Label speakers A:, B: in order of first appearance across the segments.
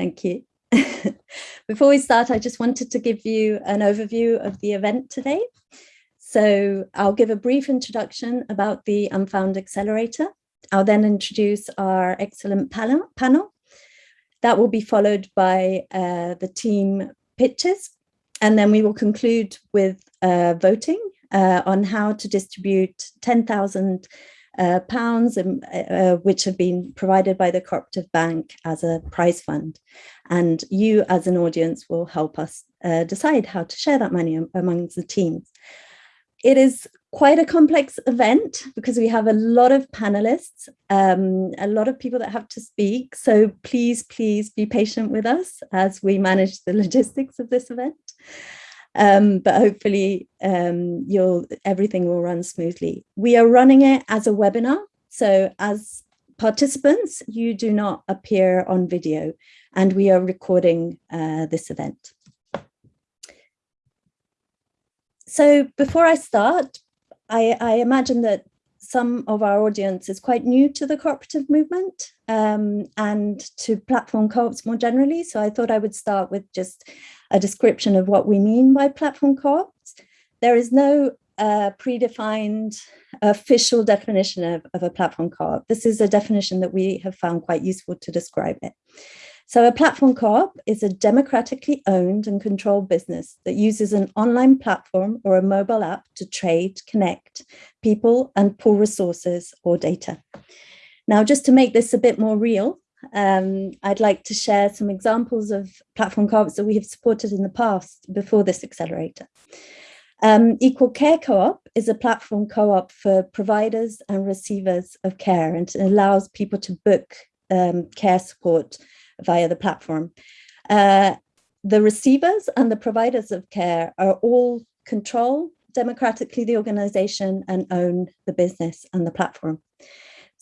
A: Thank you. Before we start, I just wanted to give you an overview of the event today. So I'll give a brief introduction about the Unfound Accelerator. I'll then introduce our excellent panel. That will be followed by uh, the team pitches, and then we will conclude with uh, voting uh, on how to distribute 10,000 uh, pounds, um, uh, which have been provided by the Cooperative Bank as a prize fund. And you as an audience will help us uh, decide how to share that money amongst the teams. It is quite a complex event because we have a lot of panelists, um, a lot of people that have to speak. So please, please be patient with us as we manage the logistics of this event um, but hopefully um, you'll everything will run smoothly. We are running it as a webinar, so as participants, you do not appear on video, and we are recording uh, this event. So before I start, I, I imagine that some of our audience is quite new to the cooperative movement um, and to platform co-ops more generally. So I thought I would start with just a description of what we mean by platform co-ops. There is no uh, predefined official definition of, of a platform co-op. This is a definition that we have found quite useful to describe it. So a platform co-op is a democratically owned and controlled business that uses an online platform or a mobile app to trade, connect people and pool resources or data. Now, just to make this a bit more real, um, I'd like to share some examples of platform co-ops that we have supported in the past before this accelerator. Um, Equal Care Co-op is a platform co-op for providers and receivers of care and allows people to book um, care support via the platform. Uh, the receivers and the providers of care are all control democratically the organization and own the business and the platform.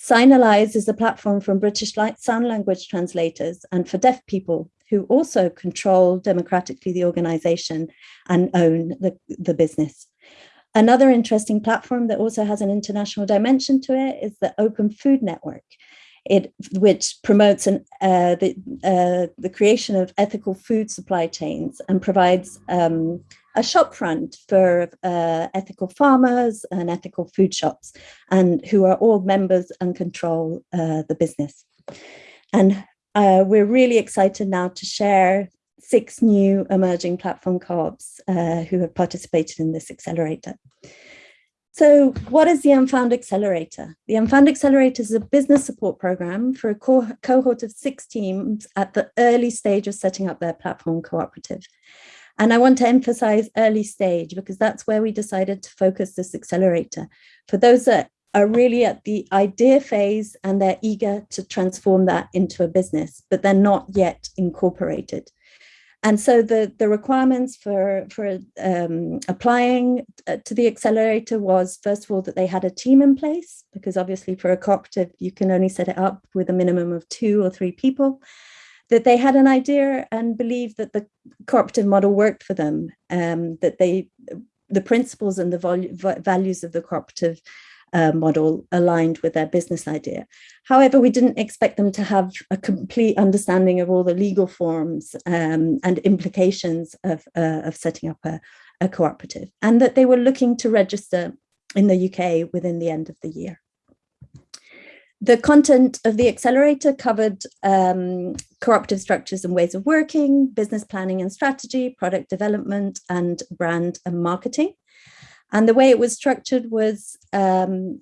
A: Signalise is a platform from British Sign Language translators and for deaf people who also control democratically the organization and own the, the business. Another interesting platform that also has an international dimension to it is the Open Food Network, it, which promotes an, uh, the, uh, the creation of ethical food supply chains and provides um, a shop front for uh, ethical farmers and ethical food shops, and who are all members and control uh, the business. And uh, we're really excited now to share six new emerging platform co-ops uh, who have participated in this accelerator. So what is the Unfound Accelerator? The Unfound Accelerator is a business support program for a co cohort of six teams at the early stage of setting up their platform cooperative. And I want to emphasize early stage because that's where we decided to focus this accelerator. For those that are really at the idea phase and they're eager to transform that into a business, but they're not yet incorporated. And so the, the requirements for, for um, applying uh, to the accelerator was, first of all, that they had a team in place, because obviously for a cooperative, you can only set it up with a minimum of two or three people that they had an idea and believed that the cooperative model worked for them, um, that they, the principles and the values of the cooperative uh, model aligned with their business idea. However, we didn't expect them to have a complete understanding of all the legal forms um, and implications of, uh, of setting up a, a cooperative, and that they were looking to register in the UK within the end of the year. The content of the accelerator covered um, cooperative structures and ways of working, business planning and strategy, product development, and brand and marketing. And the way it was structured was um,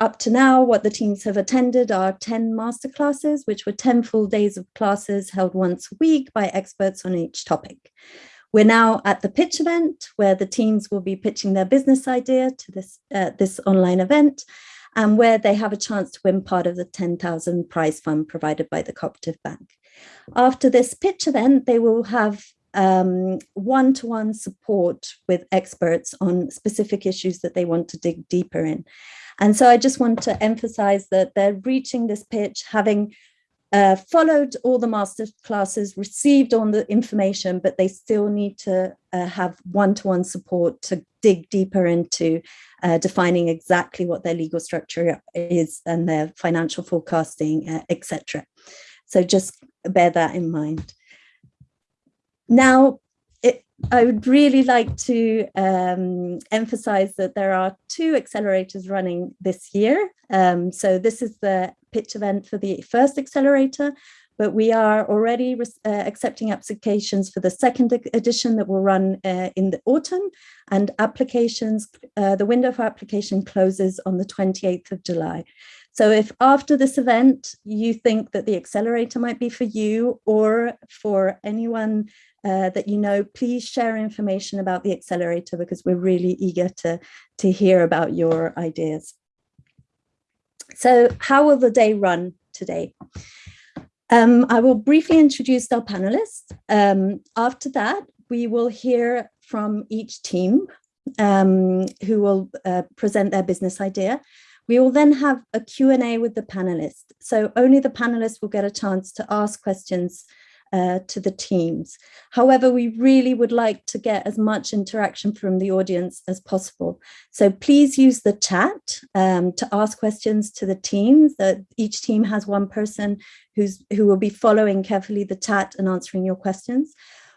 A: up to now, what the teams have attended are 10 masterclasses, which were 10 full days of classes held once a week by experts on each topic. We're now at the pitch event where the teams will be pitching their business idea to this, uh, this online event and where they have a chance to win part of the 10,000 prize fund provided by the Cooperative Bank. After this pitch event, they will have um, one-to-one -one support with experts on specific issues that they want to dig deeper in. And so I just want to emphasize that they're reaching this pitch having uh, followed all the master classes, received all the information, but they still need to uh, have one-to-one -one support to dig deeper into uh, defining exactly what their legal structure is and their financial forecasting, uh, etc. So just bear that in mind. Now, I would really like to um, emphasize that there are two accelerators running this year. Um, so this is the pitch event for the first accelerator, but we are already uh, accepting applications for the second edition that will run uh, in the autumn and applications, uh, the window for application closes on the 28th of July. So if after this event, you think that the accelerator might be for you or for anyone uh, that you know, please share information about the accelerator because we're really eager to, to hear about your ideas. So how will the day run today? Um, I will briefly introduce our panelists. Um, after that, we will hear from each team um, who will uh, present their business idea. We will then have a Q&A with the panelists. So only the panelists will get a chance to ask questions uh, to the teams. However, we really would like to get as much interaction from the audience as possible. So please use the chat um, to ask questions to the teams. That each team has one person who's who will be following carefully the chat and answering your questions.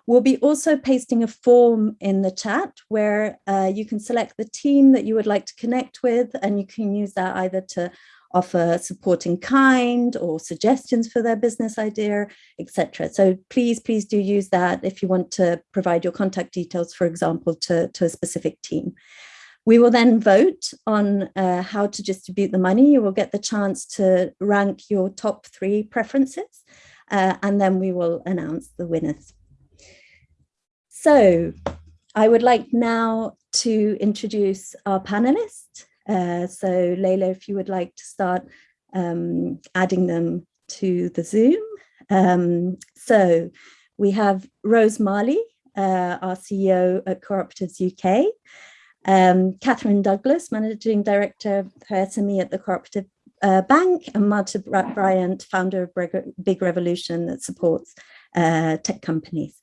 A: We'll be also pasting a form in the chat where uh, you can select the team that you would like to connect with and you can use that either to offer support in kind or suggestions for their business idea, etc. So please, please do use that if you want to provide your contact details, for example, to, to a specific team. We will then vote on uh, how to distribute the money. You will get the chance to rank your top three preferences, uh, and then we will announce the winners. So I would like now to introduce our panelists. Uh, so Leila, if you would like to start um, adding them to the Zoom. Um, so we have Rose Marley, uh, our CEO at Cooperatives UK, um, Catherine Douglas, Managing Director for SME at the Cooperative uh, Bank, and Martin Bryant, founder of Big Revolution that supports uh, tech companies.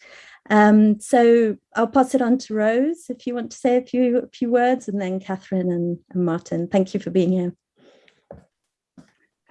A: Um, so I'll pass it on to Rose if you want to say a few a few words, and then Catherine and, and Martin. Thank you for being here.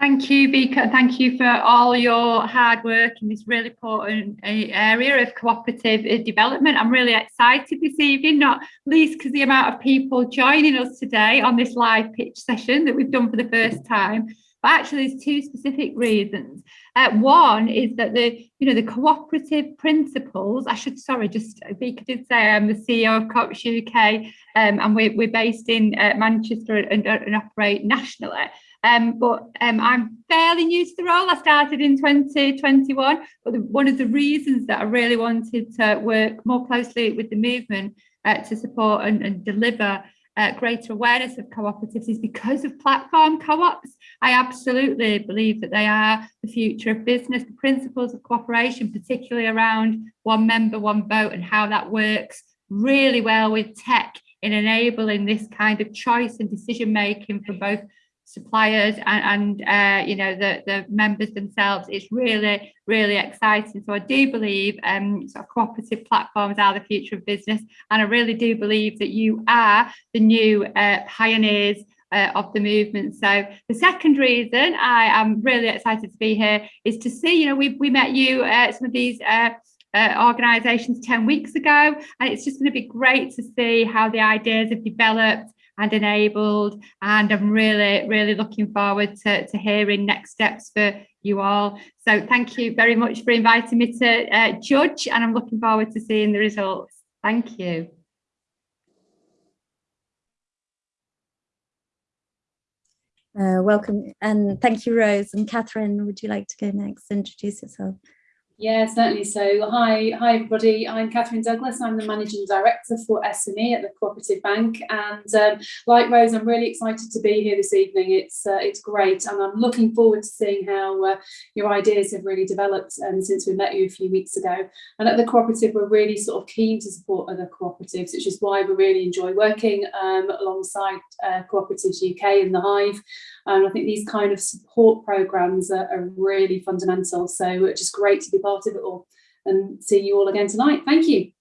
B: Thank you, Vika. Thank you for all your hard work in this really important uh, area of cooperative uh, development. I'm really excited this evening, not least because the amount of people joining us today on this live pitch session that we've done for the first time. But actually, there's two specific reasons. Uh, one is that the, you know, the cooperative principles, I should, sorry, just Vika did say I'm the CEO of Coops UK um, and we're, we're based in uh, Manchester and, and, operate nationally. Um, but um, I'm fairly new to the role. I started in 2021, but the, one of the reasons that I really wanted to work more closely with the movement uh, to support and, and deliver uh, greater awareness of cooperatives is because of platform co-ops. I absolutely believe that they are the future of business, the principles of cooperation, particularly around one member, one vote and how that works really well with tech in enabling this kind of choice and decision making for both suppliers and, and uh, you know the the members themselves. It's really really exciting. So i do believe um sort of cooperative platforms are the future of business. And i really do believe that you are the new uh, pioneers uh, of the movement. So the second reason I am really excited to be here is to see, you know, we, we met you at some of these uh, uh, organisations 10 weeks ago, and it's just going to be great to see how the ideas have developed and enabled. And I'm really, really looking forward to, to hearing next steps for you all. So thank you very much for inviting me to uh, judge, and I'm looking forward to seeing the results. Thank you.
A: Uh, welcome and thank you, Rose. And Catherine, would you like to go next? And introduce yourself.
C: Yeah, certainly. So hi, hi everybody. I'm Catherine Douglas. I'm the Managing Director for SME at the Cooperative Bank. And um, like Rose, I'm really excited to be here this evening. It's uh, it's great. And I'm looking forward to seeing how uh, your ideas have really developed um, since we met you a few weeks ago. And at the Cooperative, we're really sort of keen to support other cooperatives, which is why we really enjoy working um, alongside uh, Cooperatives UK and the Hive. And I think these kind of support programs are, are really fundamental. So it's just great to be part part of it all and see you all again tonight. Thank you.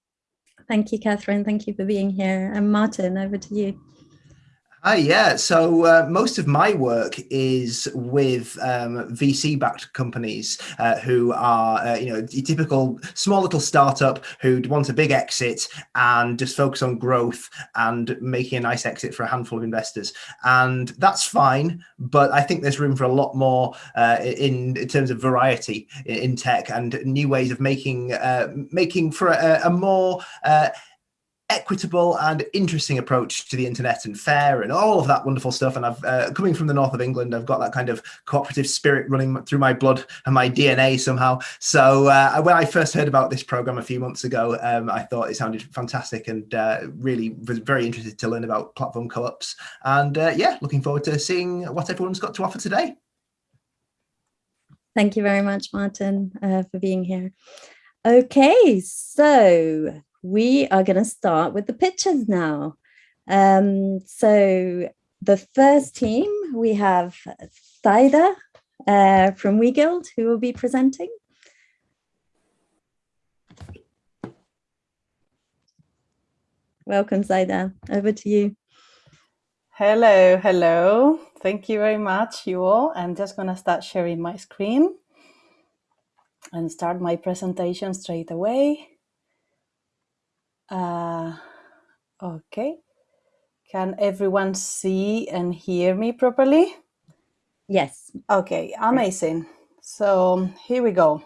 A: Thank you, Catherine. Thank you for being here. And Martin, over to you.
D: Hi, yeah. So uh, most of my work is with um, VC-backed companies uh, who are, uh, you know, typical small little startup who want a big exit and just focus on growth and making a nice exit for a handful of investors. And that's fine, but I think there's room for a lot more uh, in, in, terms of variety in, tech and new ways of making uh, making for a, a more uh, equitable and interesting approach to the internet and fair and all of that wonderful stuff. And I've uh, coming from the north of England, I've got that kind of cooperative spirit running through my blood and my DNA somehow. So uh, when I first heard about this program a few months ago, um, I thought it sounded fantastic and uh, really was very interested to learn about platform co-ops. And uh, yeah, looking forward to seeing what everyone's got to offer today.
A: Thank you very much, Martin, uh, for being here. Okay, so we are going to start with the pictures now. Um, so the first team, we have Saida uh, from WeGuild who will be presenting. Welcome, Saida. Over to you.
E: Hello, hello. Thank you very much, you all. I'm just going to start sharing my screen and start my presentation straight away. Uh, okay. Can everyone see and hear me properly?
A: Yes.
E: Okay, amazing. So here we go.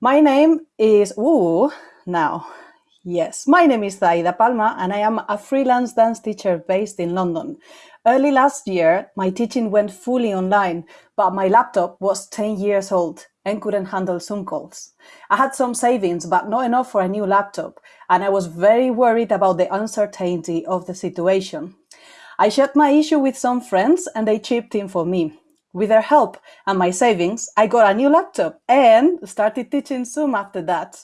E: My name is, ooh, now, yes, my name is Saida Palma and I am a freelance dance teacher based in London. Early last year, my teaching went fully online, but my laptop was 10 years old and couldn't handle Zoom calls. I had some savings, but not enough for a new laptop, and I was very worried about the uncertainty of the situation. I shared my issue with some friends and they chipped in for me. With their help and my savings, I got a new laptop and started teaching Zoom after that.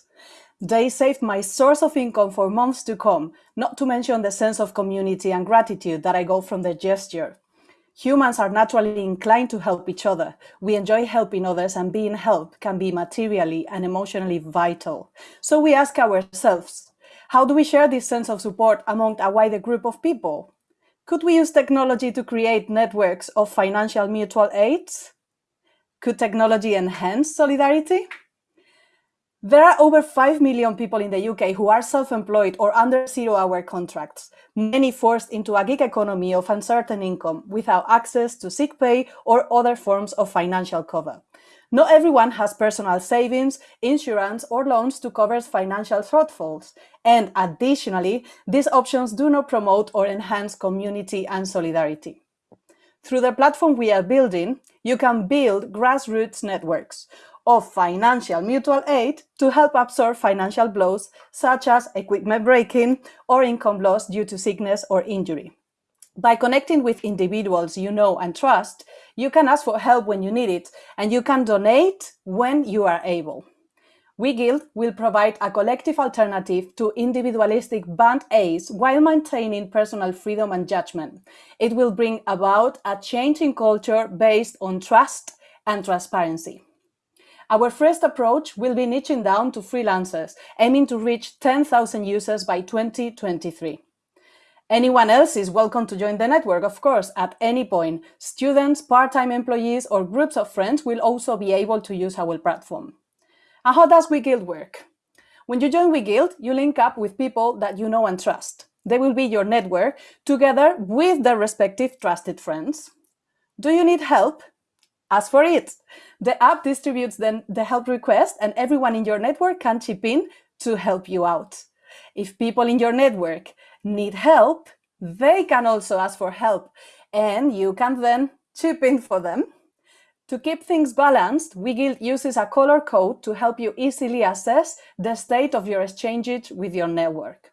E: They saved my source of income for months to come, not to mention the sense of community and gratitude that I got from the gesture. Humans are naturally inclined to help each other. We enjoy helping others and being helped can be materially and emotionally vital. So we ask ourselves, how do we share this sense of support among a wider group of people? Could we use technology to create networks of financial mutual aids? Could technology enhance solidarity? There are over 5 million people in the UK who are self-employed or under zero-hour contracts, many forced into a gig economy of uncertain income without access to sick pay or other forms of financial cover. Not everyone has personal savings, insurance, or loans to cover financial shortfalls. And additionally, these options do not promote or enhance community and solidarity. Through the platform we are building, you can build grassroots networks of financial mutual aid to help absorb financial blows such as equipment breaking or income loss due to sickness or injury. By connecting with individuals you know and trust, you can ask for help when you need it, and you can donate when you are able. WeGuild will provide a collective alternative to individualistic band aids while maintaining personal freedom and judgment. It will bring about a change in culture based on trust and transparency. Our first approach will be niching down to freelancers, aiming to reach 10,000 users by 2023. Anyone else is welcome to join the network, of course, at any point. Students, part-time employees, or groups of friends will also be able to use our platform. And how does WeGuild work? When you join WeGuild, you link up with people that you know and trust. They will be your network, together with their respective trusted friends. Do you need help? Ask for it. The app distributes then the help request and everyone in your network can chip in to help you out. If people in your network need help, they can also ask for help and you can then chip in for them. To keep things balanced, WeGuild uses a color code to help you easily assess the state of your exchanges with your network.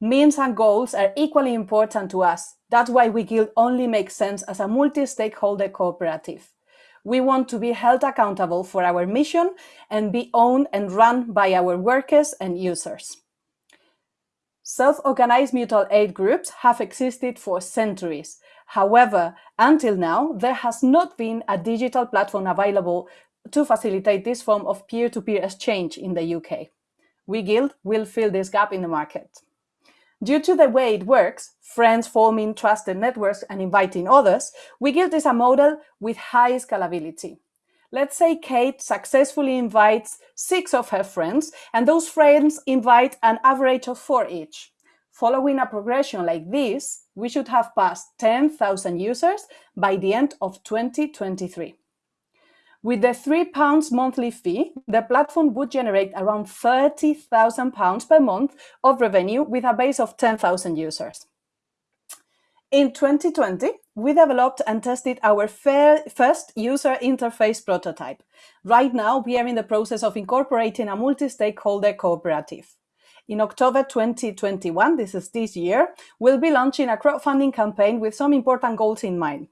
E: Means and goals are equally important to us. That's why WeGuild only makes sense as a multi-stakeholder cooperative. We want to be held accountable for our mission and be owned and run by our workers and users. Self-organized mutual aid groups have existed for centuries. However, until now, there has not been a digital platform available to facilitate this form of peer-to-peer -peer exchange in the UK. WeGuild will fill this gap in the market. Due to the way it works, friends forming trusted networks and inviting others, WeGuild is a model with high scalability. Let's say Kate successfully invites six of her friends, and those friends invite an average of four each. Following a progression like this, we should have passed 10,000 users by the end of 2023. With the £3 monthly fee, the platform would generate around £30,000 per month of revenue with a base of 10,000 users. In 2020, we developed and tested our first user interface prototype. Right now, we are in the process of incorporating a multi-stakeholder cooperative. In October 2021, this is this year, we'll be launching a crowdfunding campaign with some important goals in mind.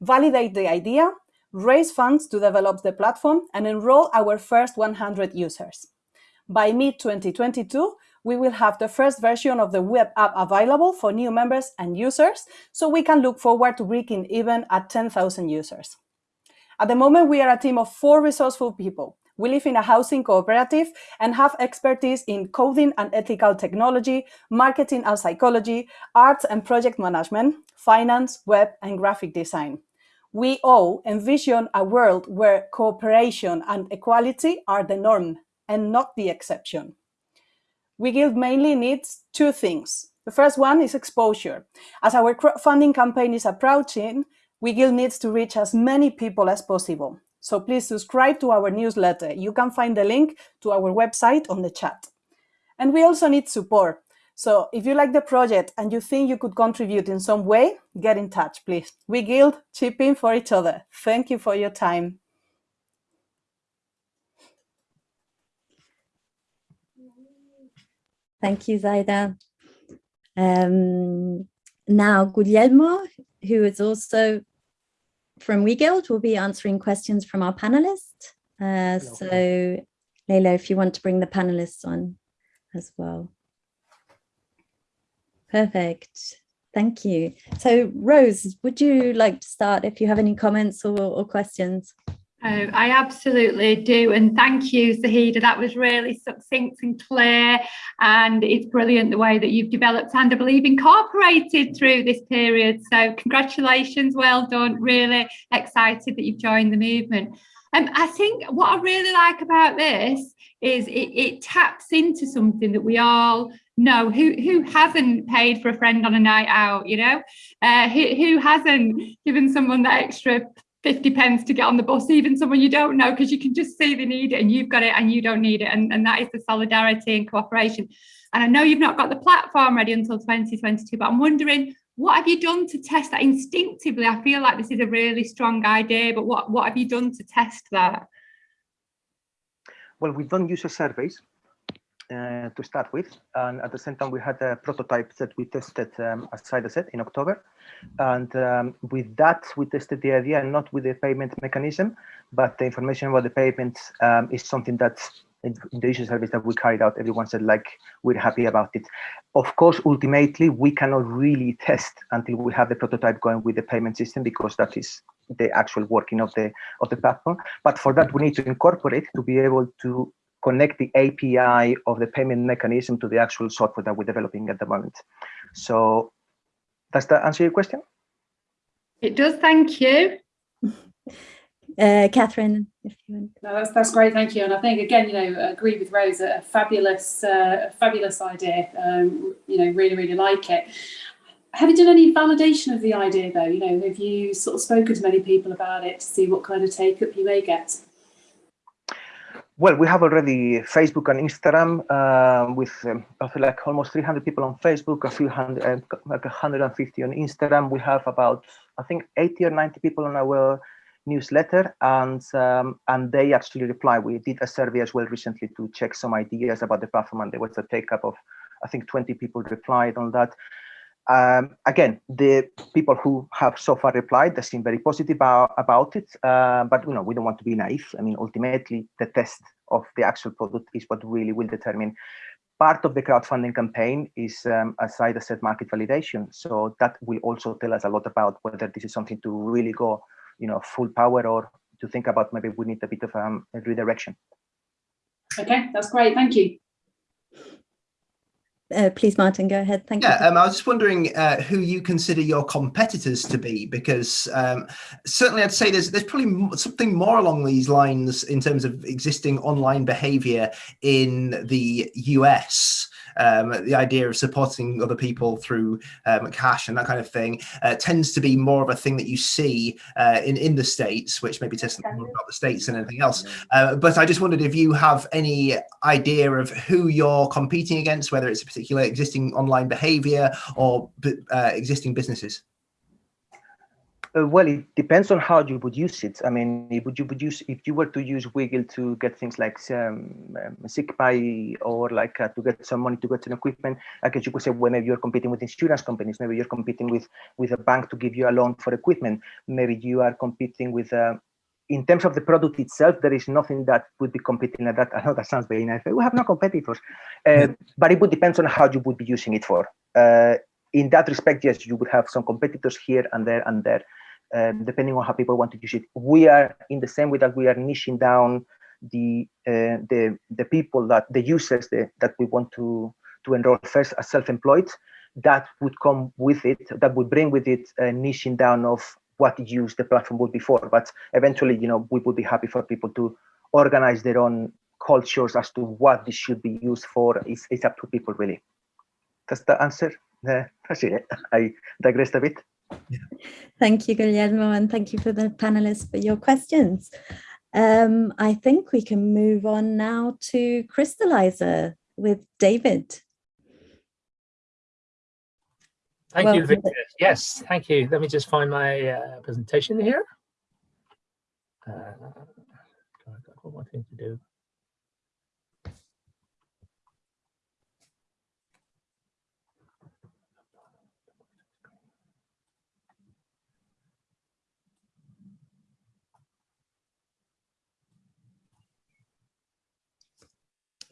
E: Validate the idea, raise funds to develop the platform, and enroll our first 100 users. By mid-2022, we will have the first version of the web app available for new members and users, so we can look forward to breaking even at 10,000 users. At the moment, we are a team of four resourceful people. We live in a housing cooperative and have expertise in coding and ethical technology, marketing and psychology, arts and project management, finance, web, and graphic design. We all envision a world where cooperation and equality are the norm and not the exception. WeGuild mainly needs two things. The first one is exposure. As our crowdfunding campaign is approaching, WeGuild needs to reach as many people as possible. So please subscribe to our newsletter. You can find the link to our website on the chat. And we also need support. So if you like the project and you think you could contribute in some way, get in touch, please. WeGuild, chip in for each other. Thank you for your time.
A: Thank you, Zaida. Um, now, Guglielmo, who is also from WeGuild, will be answering questions from our panelists. Uh, so, Leila, if you want to bring the panelists on as well. Perfect. Thank you. So Rose, would you like to start if you have any comments or, or questions?
B: Oh, I absolutely do. And thank you, Zahida. That was really succinct and clear. And it's brilliant the way that you've developed and I believe incorporated through this period. So congratulations, well done. Really excited that you've joined the movement. Um, I think what I really like about this is it, it taps into something that we all know who who hasn't paid for a friend on a night out you know? Uh, who, who hasn't given someone that extra 50 pence to get on the bus even someone you don't know because you can just see they need it and you've got it and you don't need it. And, and that is the solidarity and cooperation. And I know you've not got the platform ready until 2022 but I'm wondering what have you done to test that instinctively I feel like this is a really strong idea but what what have you done to test that
F: well we've done user surveys uh, to start with. And at the same time, we had a prototype that we tested, um, as Saida said, in October. And um, with that, we tested the idea not with the payment mechanism, but the information about the payment um, is something that in the user service that we carried out, everyone said like, we're happy about it. Of course, ultimately, we cannot really test until we have the prototype going with the payment system because that is the actual working of the of the platform. But for that, we need to incorporate to be able to connect the API of the payment mechanism to the actual software that we're developing at the moment. So does that answer your question?
B: It does, thank you.
A: Uh, Catherine, if you want.
C: No, that's that's great, thank you. And I think again, you know, agree with Rose, a fabulous, uh, a fabulous idea. Um, you know, really, really like it. Have you done any validation of the idea though? You know, have you sort of spoken to many people about it to see what kind of take up you may get?
F: Well, we have already Facebook and Instagram uh, with um, I feel like almost 300 people on Facebook, a few hundred, uh, like 150 on Instagram. We have about, I think, 80 or 90 people on our newsletter, and um, and they actually reply. We did a survey as well recently to check some ideas about the platform, and there was a take up of, I think, 20 people replied on that. Um, again, the people who have so far replied, they seem very positive about, about it, uh, but you know, we don't want to be naive. I mean, ultimately, the test of the actual product is what really will determine. Part of the crowdfunding campaign is, um, as I said, market validation. So that will also tell us a lot about whether this is something to really go, you know, full power or to think about maybe we need a bit of um, a redirection.
C: Okay, that's great. Thank you.
A: uh, please, Martin, go ahead. Thank
D: yeah,
A: you.
D: Um, I was just wondering uh, who you consider your competitors to be, because um, certainly I'd say there's there's probably something more along these lines in terms of existing online behaviour in the US um, the idea of supporting other people through um, cash and that kind of thing uh, tends to be more of a thing that you see uh, in in the states, which maybe says more about the states than anything else. Uh, but I just wondered if you have any idea of who you're competing against, whether it's a particular existing online behaviour or uh, existing businesses.
F: Uh, well, it depends on how you would use it. I mean, if you would use if you were to use WeGuild to get things like um, um, sick pay or like uh, to get some money to get some equipment, I guess you could say, well, maybe you're competing with insurance companies. Maybe you're competing with with a bank to give you a loan for equipment. Maybe you are competing with. Uh, in terms of the product itself, there is nothing that would be competing at that. I know that sounds very nice. We have no competitors, uh, but it would depend on how you would be using it for. Uh, in that respect, yes, you would have some competitors here and there and there um, depending on how people want to use it. We are in the same way that we are niching down the uh, the the people that the users that we want to to enroll first as self-employed. That would come with it. That would bring with it a niching down of what use the platform would be for. But eventually, you know, we would be happy for people to organize their own cultures as to what this should be used for. It's, it's up to people really. That's the answer. Uh, that's it. I digressed a bit.
A: Thank you, Guillermo, and thank you for the panelists for your questions. Um, I think we can move on now to Crystallizer with David.
G: Thank well, you, Vika. Yes, thank you. Let me just find my uh, presentation here. Uh, I've got one thing to do.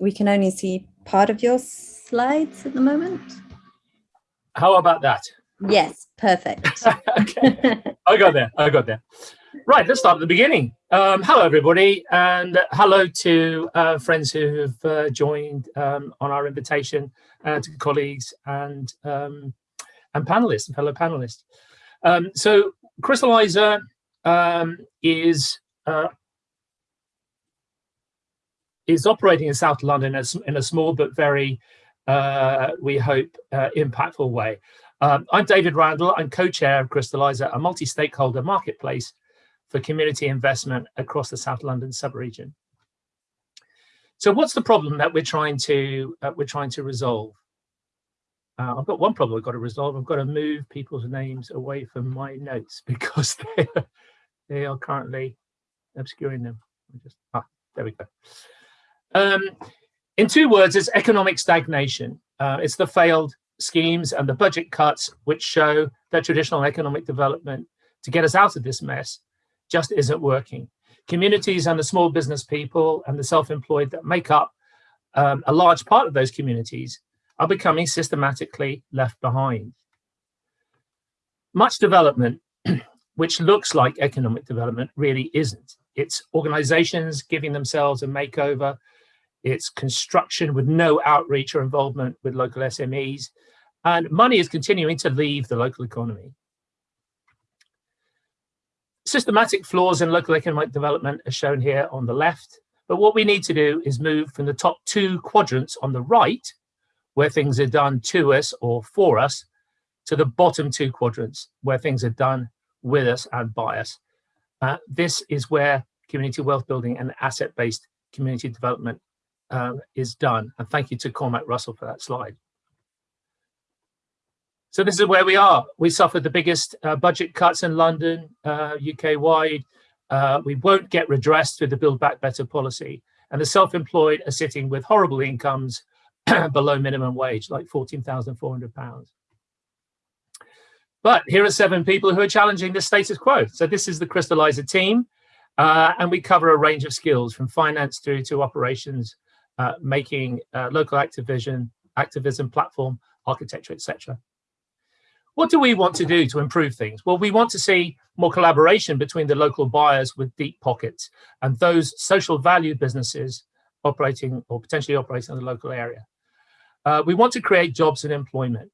A: We can only see part of your slides at the moment.
G: How about that?
A: Yes, perfect.
G: okay, I got there, I got there. Right, let's start at the beginning. Um, hello, everybody, and hello to uh, friends who have uh, joined um, on our invitation, uh, to colleagues and um, and panelists and fellow panelists. Um, so, Crystallizer um, is uh, is operating in South London as, in a small but very, uh, we hope, uh, impactful way. Um, I'm David Randall. I'm co-chair of Crystallizer, a multi-stakeholder marketplace for community investment across the South London sub-region. So what's the problem that we're trying to uh, we're trying to resolve? Uh, I've got one problem I've got to resolve. I've got to move people's names away from my notes because they are, they are currently obscuring them. Just ah, there we go. Um, in two words, it's economic stagnation. Uh, it's the failed schemes and the budget cuts which show that traditional economic development to get us out of this mess just isn't working. Communities and the small business people and the self-employed that make up um, a large part of those communities are becoming systematically left behind. Much development, which looks like economic development, really isn't. It's organizations giving themselves a makeover, it's construction with no outreach or involvement with local SMEs, and money is continuing to leave the local economy. Systematic flaws in local economic development are shown here on the left, but what we need to do is move from the top two quadrants on the right, where things are done to us or for us, to the bottom two quadrants, where things are done with us and by us. Uh, this is where community wealth building and asset-based community development um, is done. And thank you to Cormac Russell for that slide. So this is where we are. We suffered the biggest uh, budget cuts in London, uh, UK-wide. Uh, we won't get redressed through the Build Back Better policy. And the self-employed are sitting with horrible incomes below minimum wage, like £14,400. But here are seven people who are challenging the status quo. So this is the Crystallizer team. Uh, and we cover a range of skills from finance through to operations, uh, making uh, local activism, activism platform architecture, etc. What do we want to do to improve things? Well, we want to see more collaboration between the local buyers with deep pockets and those social value businesses operating or potentially operating in the local area. Uh, we want to create jobs and employment,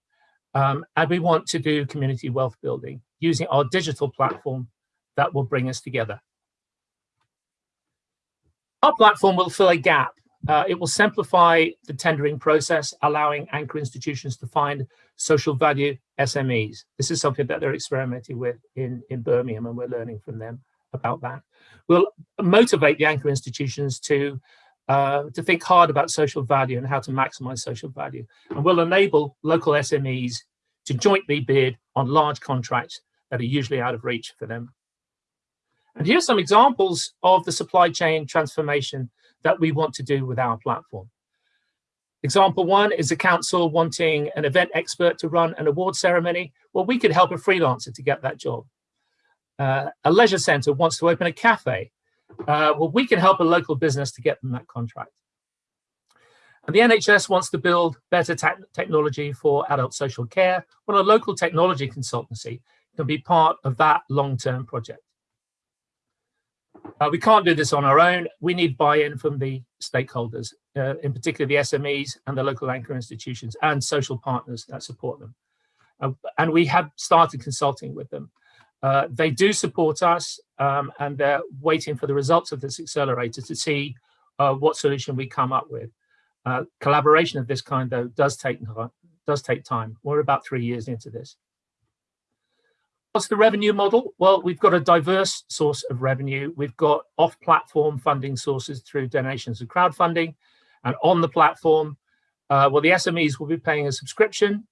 G: um, and we want to do community wealth building using our digital platform that will bring us together. Our platform will fill a gap. Uh, it will simplify the tendering process, allowing anchor institutions to find social value SMEs. This is something that they're experimenting with in, in Birmingham, and we're learning from them about that. We'll motivate the anchor institutions to uh, to think hard about social value and how to maximize social value. And we'll enable local SMEs to jointly bid on large contracts that are usually out of reach for them. And here's some examples of the supply chain transformation that we want to do with our platform. Example one is a council wanting an event expert to run an award ceremony. Well, we could help a freelancer to get that job. Uh, a leisure center wants to open a cafe. Uh, well, we can help a local business to get them that contract. And the NHS wants to build better te technology for adult social care. Well, a local technology consultancy can be part of that long-term project. Uh, we can't do this on our own. We need buy-in from the stakeholders, uh, in particular the SMEs and the local anchor institutions and social partners that support them. Uh, and we have started consulting with them. Uh, they do support us um, and they're waiting for the results of this accelerator to see uh, what solution we come up with. Uh, collaboration of this kind, though, does take, does take time. We're about three years into this. What's the revenue model? Well, we've got a diverse source of revenue. We've got off-platform funding sources through donations and crowdfunding. And on the platform, uh, well, the SMEs will be paying a subscription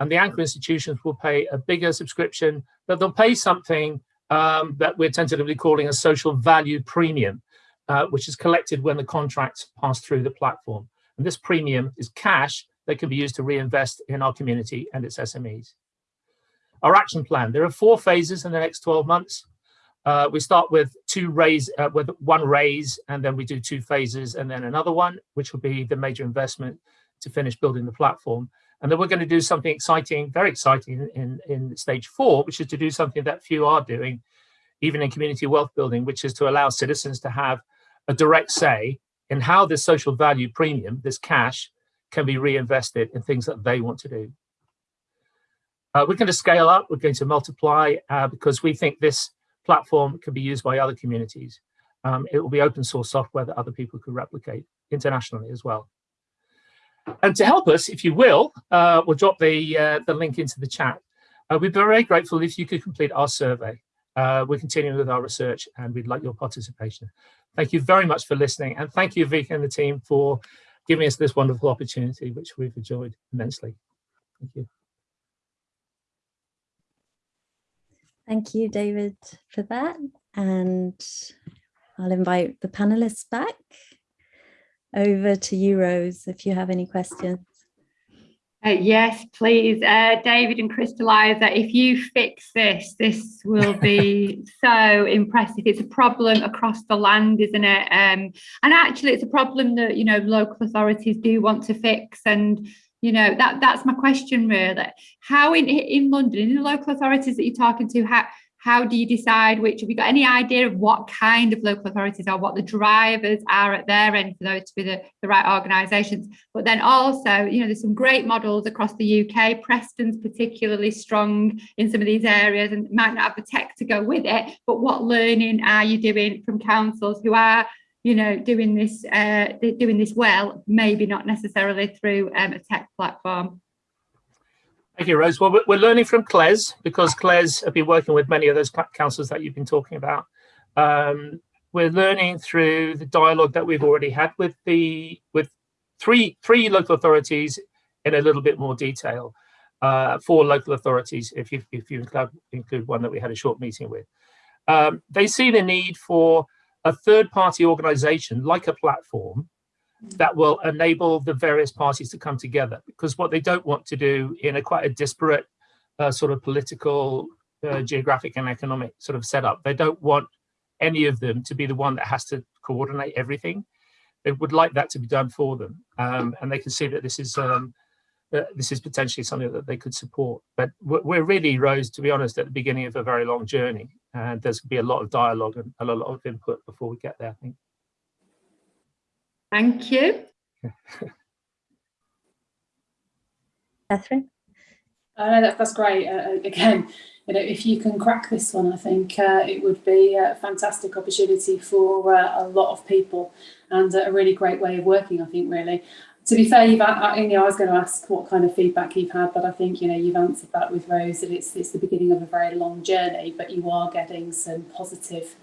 G: and the anchor institutions will pay a bigger subscription, but they'll pay something um, that we're tentatively calling a social value premium, uh, which is collected when the contracts pass through the platform. And this premium is cash that can be used to reinvest in our community and its SMEs. Our action plan, there are four phases in the next 12 months. Uh, we start with two raise, uh, with one raise, and then we do two phases, and then another one, which will be the major investment to finish building the platform. And then we're going to do something exciting, very exciting in, in stage four, which is to do something that few are doing, even in community wealth building, which is to allow citizens to have a direct say in how this social value premium, this cash, can be reinvested in things that they want to do. Uh, we're going to scale up, we're going to multiply uh, because we think this platform can be used by other communities. Um, it will be open source software that other people could replicate internationally as well. And to help us, if you will, uh, we'll drop the, uh, the link into the chat. Uh, we'd be very grateful if you could complete our survey. Uh, we're continuing with our research and we'd like your participation. Thank you very much for listening. And thank you, Vika and the team, for giving us this wonderful opportunity, which we've enjoyed immensely. Thank you.
A: Thank you, David, for that. And I'll invite the panelists back. Over to you, Rose, if you have any questions.
B: Uh, yes, please. Uh, David and Crystallizer, if you fix this, this will be so impressive. It's a problem across the land, isn't it? Um, and actually, it's a problem that, you know, local authorities do want to fix. And you know that that's my question really. How in in london in the local authorities that you're talking to how how do you decide which have you got any idea of what kind of local authorities are what the drivers are at their end for those to be the, the right organizations but then also you know there's some great models across the uk preston's particularly strong in some of these areas and might not have the tech to go with it but what learning are you doing from councils who are you know, doing this, uh, doing this well, maybe not necessarily through um, a tech platform.
G: Thank you, Rose. Well, we're learning from CLES because CLES have been working with many of those councils that you've been talking about. Um, we're learning through the dialogue that we've already had with the with three three local authorities in a little bit more detail. Uh, four local authorities, if you if you include, include one that we had a short meeting with, um, they see the need for a third party organization like a platform that will enable the various parties to come together because what they don't want to do in a quite a disparate uh, sort of political uh, geographic and economic sort of setup they don't want any of them to be the one that has to coordinate everything they would like that to be done for them um, and they can see that this is um, uh, this is potentially something that they could support. But we're really, Rose, to be honest, at the beginning of a very long journey. And there's going to be a lot of dialogue and a lot of input before we get there, I think.
B: Thank you.
A: Catherine?
C: Uh, that, that's great. Uh, again, you know, if you can crack this one, I think uh, it would be a fantastic opportunity for uh, a lot of people and a really great way of working, I think, really. To be fair, you've, uh, you know, I was going to ask what kind of feedback you've had, but I think, you know, you've answered that with Rose, that it's, it's the beginning of a very long journey, but you are getting some positive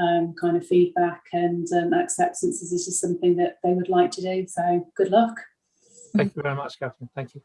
C: um, kind of feedback and um, acceptances is just something that they would like to do. So good luck.
G: Thank you very much, Catherine. Thank you.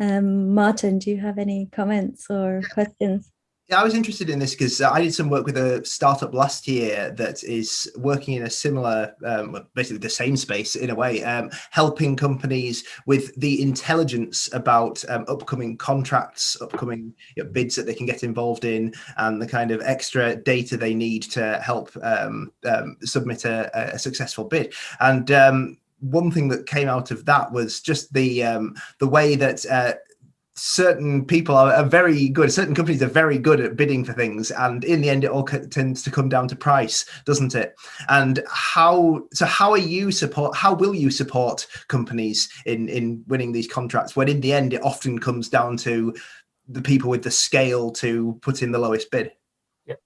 A: Um, Martin, do you have any comments or questions?
D: Yeah, I was interested in this because I did some work with a startup last year that is working in a similar, um, basically the same space in a way, um, helping companies with the intelligence about um, upcoming contracts, upcoming you know, bids that they can get involved in, and the kind of extra data they need to help um, um, submit a, a, successful bid. And um, one thing that came out of that was just the the way that uh, certain people are, are, very good. Certain companies are very good at bidding for things and in the end it all tends to come down to price doesn't it? And how so how are you support how will you support companies in in winning these contracts when in the end it often comes down to the people with the scale to put in the lowest bid?
G: Yeah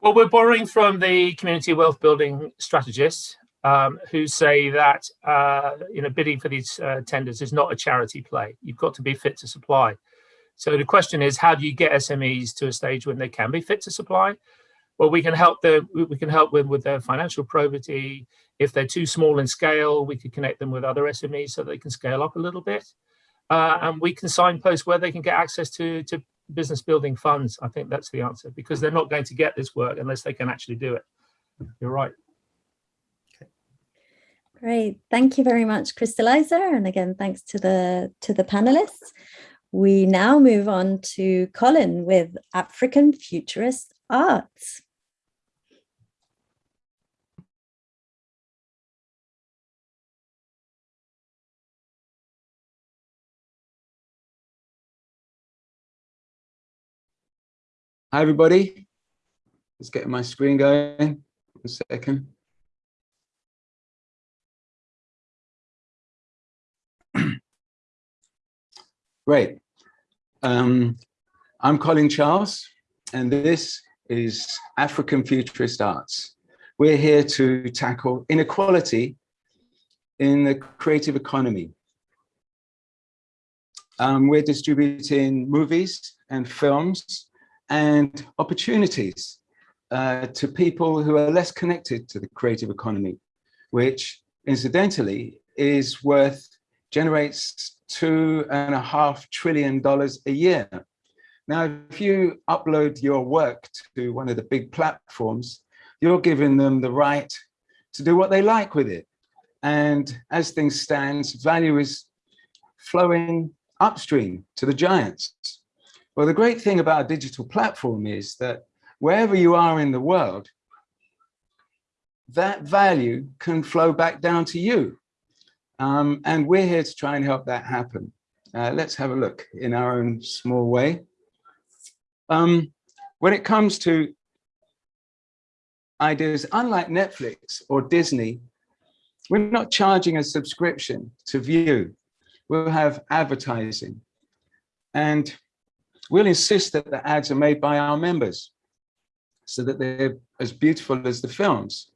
G: well we're borrowing from the community wealth building strategists um, who say that uh, you know bidding for these uh, tenders is not a charity play. You've got to be fit to supply. So the question is, how do you get SMEs to a stage when they can be fit to supply? Well, we can help them. We can help them with their financial probity. If they're too small in scale, we could connect them with other SMEs so they can scale up a little bit. Uh, and we can signpost where they can get access to, to business building funds. I think that's the answer because they're not going to get this work unless they can actually do it. You're right.
A: Great, thank you very much, Crystallizer, and again, thanks to the to the panelists. We now move on to Colin with African Futurist Arts.
H: Hi, everybody. Let's get my screen going. One second. Great. Um, I'm Colin Charles, and this is African Futurist Arts. We're here to tackle inequality in the creative economy. Um, we're distributing movies and films and opportunities uh, to people who are less connected to the creative economy, which incidentally is worth, generates two and a half trillion dollars a year. Now, if you upload your work to one of the big platforms, you're giving them the right to do what they like with it. And as things stand, value is flowing upstream to the giants. Well, the great thing about a digital platform is that wherever you are in the world, that value can flow back down to you. Um, and we're here to try and help that happen. Uh, let's have a look in our own small way. Um, when it comes to ideas, unlike Netflix or Disney, we're not charging a subscription to view. We'll have advertising. And we'll insist that the ads are made by our members so that they're as beautiful as the films.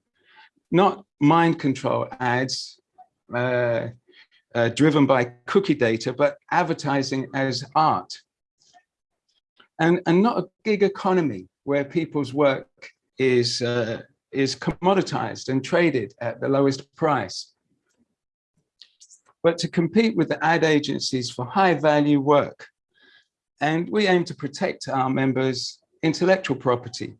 H: Not mind control ads uh, uh, driven by cookie data, but advertising as art. And, and not a gig economy where people's work is, uh, is commoditized and traded at the lowest price. But to compete with the ad agencies for high value work. And we aim to protect our members' intellectual property.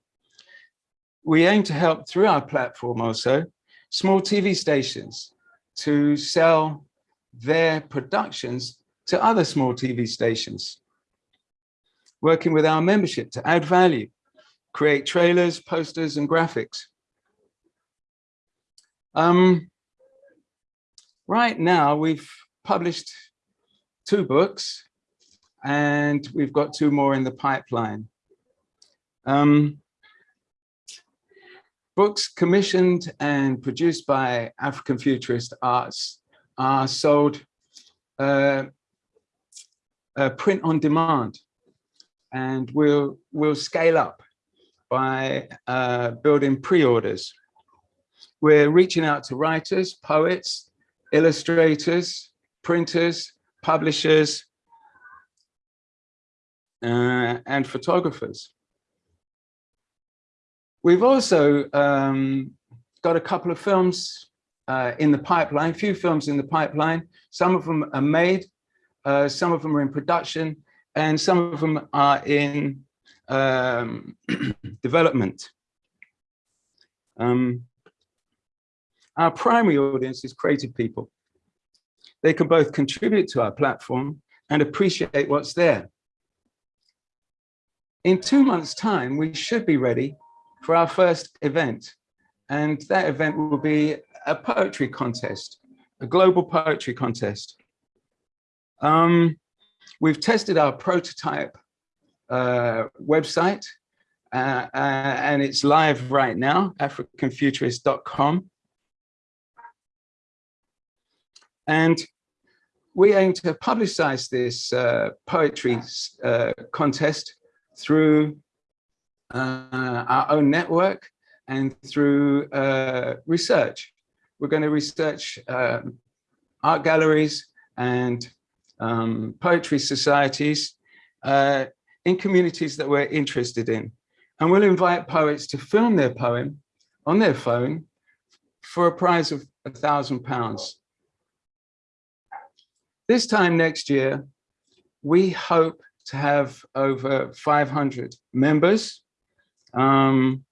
H: We aim to help through our platform also, small TV stations to sell their productions to other small TV stations. Working with our membership to add value, create trailers, posters, and graphics. Um, right now, we've published two books, and we've got two more in the pipeline. Um, Books commissioned and produced by African Futurist Arts are sold uh, uh, print on demand. And we'll, we'll scale up by uh, building pre-orders. We're reaching out to writers, poets, illustrators, printers, publishers, uh, and photographers. We've also um, got a couple of films uh, in the pipeline, a few films in the pipeline. Some of them are made, uh, some of them are in production, and some of them are in um, development. Um, our primary audience is creative people. They can both contribute to our platform and appreciate what's there. In two months' time, we should be ready for our first event. And that event will be a poetry contest, a global poetry contest. Um, we've tested our prototype uh, website uh, uh, and it's live right now, africanfuturist.com. And we aim to publicize this uh, poetry uh, contest through our own network and through uh, research. We're going to research um, art galleries and um, poetry societies uh, in communities that we're interested in. And we'll invite poets to film their poem on their phone for a prize of a thousand pounds. This time next year, we hope to have over 500 members um,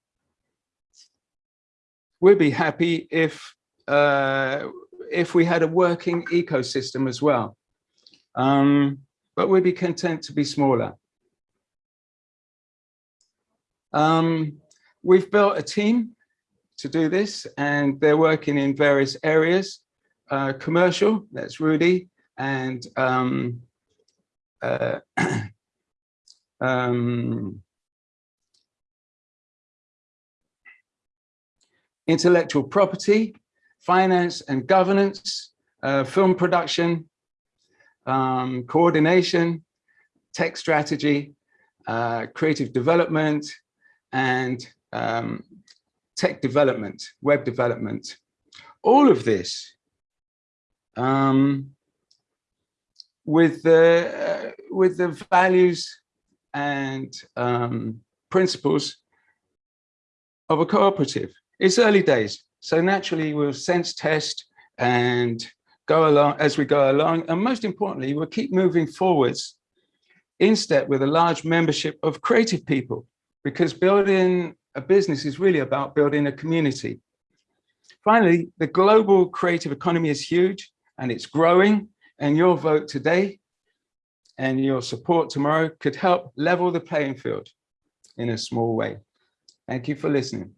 H: we'd be happy if uh, if we had a working ecosystem as well. Um, but we'd be content to be smaller. Um, we've built a team to do this and they're working in various areas. Uh, commercial, that's Rudy, and um, uh, um, intellectual property, finance and governance, uh, film production, um, coordination, tech strategy, uh, creative development, and um, tech development, web development. All of this um, with the uh, with the values and um, principles of a cooperative. It's early days, so naturally we'll sense test and go along as we go along. And most importantly, we'll keep moving forwards in step with a large membership of creative people, because building a business is really about building a community. Finally, the global creative economy is huge and it's growing and your vote today and your support tomorrow could help level the playing field in a small way. Thank you for listening.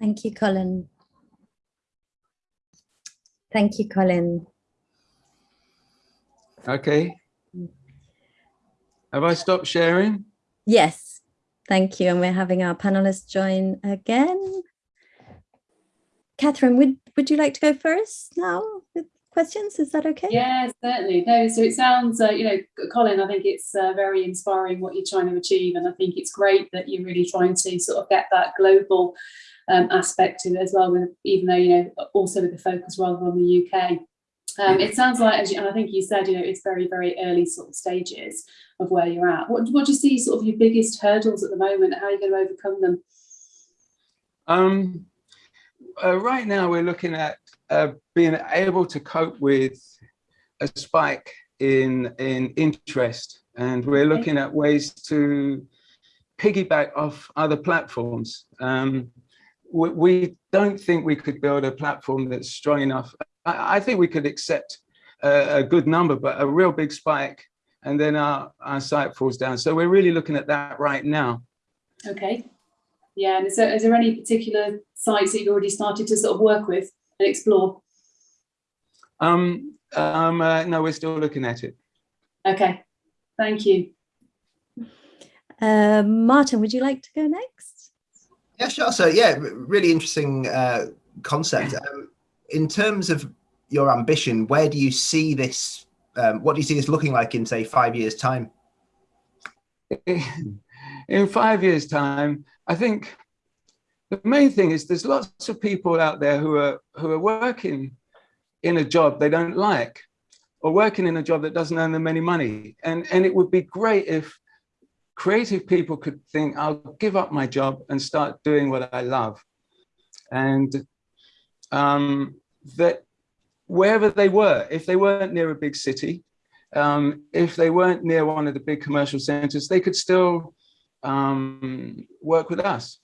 A: Thank you, Colin. Thank you, Colin.
H: Okay. Have I stopped sharing?
A: Yes, thank you. And we're having our panelists join again. Catherine, would, would you like to go first now questions? Is that okay?
C: Yeah, certainly. No, so it sounds, uh, you know, Colin, I think it's uh, very inspiring what you're trying to achieve. And I think it's great that you're really trying to sort of get that global um, aspect to it as well, with, even though, you know, also with the focus rather on the UK. Um, it sounds like, as you, and I think you said, you know, it's very, very early sort of stages of where you're at. What, what do you see sort of your biggest hurdles at the moment? How are you going to overcome them?
H: Um, uh, right now, we're looking at uh, being able to cope with a spike in in interest, and we're looking at ways to piggyback off other platforms. Um, we, we, don't think we could build a platform that's strong enough. I, I think we could accept a, a, good number, but a real big spike, and then our, our site falls down. So we're really looking at that right now.
C: Okay. Yeah, and is there, is there any particular sites that you've already started to sort of work with and explore?
H: Um, um, uh, no, we're still looking at it.
C: Okay, thank you.
A: Uh, Martin, would you like to go next?
D: Yeah, sure. So yeah, really interesting uh, concept. Um, in terms of your ambition, where do you see this? Um, what do you see this looking like in, say, five years' time?
H: In five years' time, I think the main thing is there's lots of people out there who are who are working in a job they don't like or working in a job that doesn't earn them any money. And, and it would be great if creative people could think, I'll give up my job and start doing what I love. And um, that wherever they were, if they weren't near a big city, um, if they weren't near one of the big commercial centers, they could still um, work with us.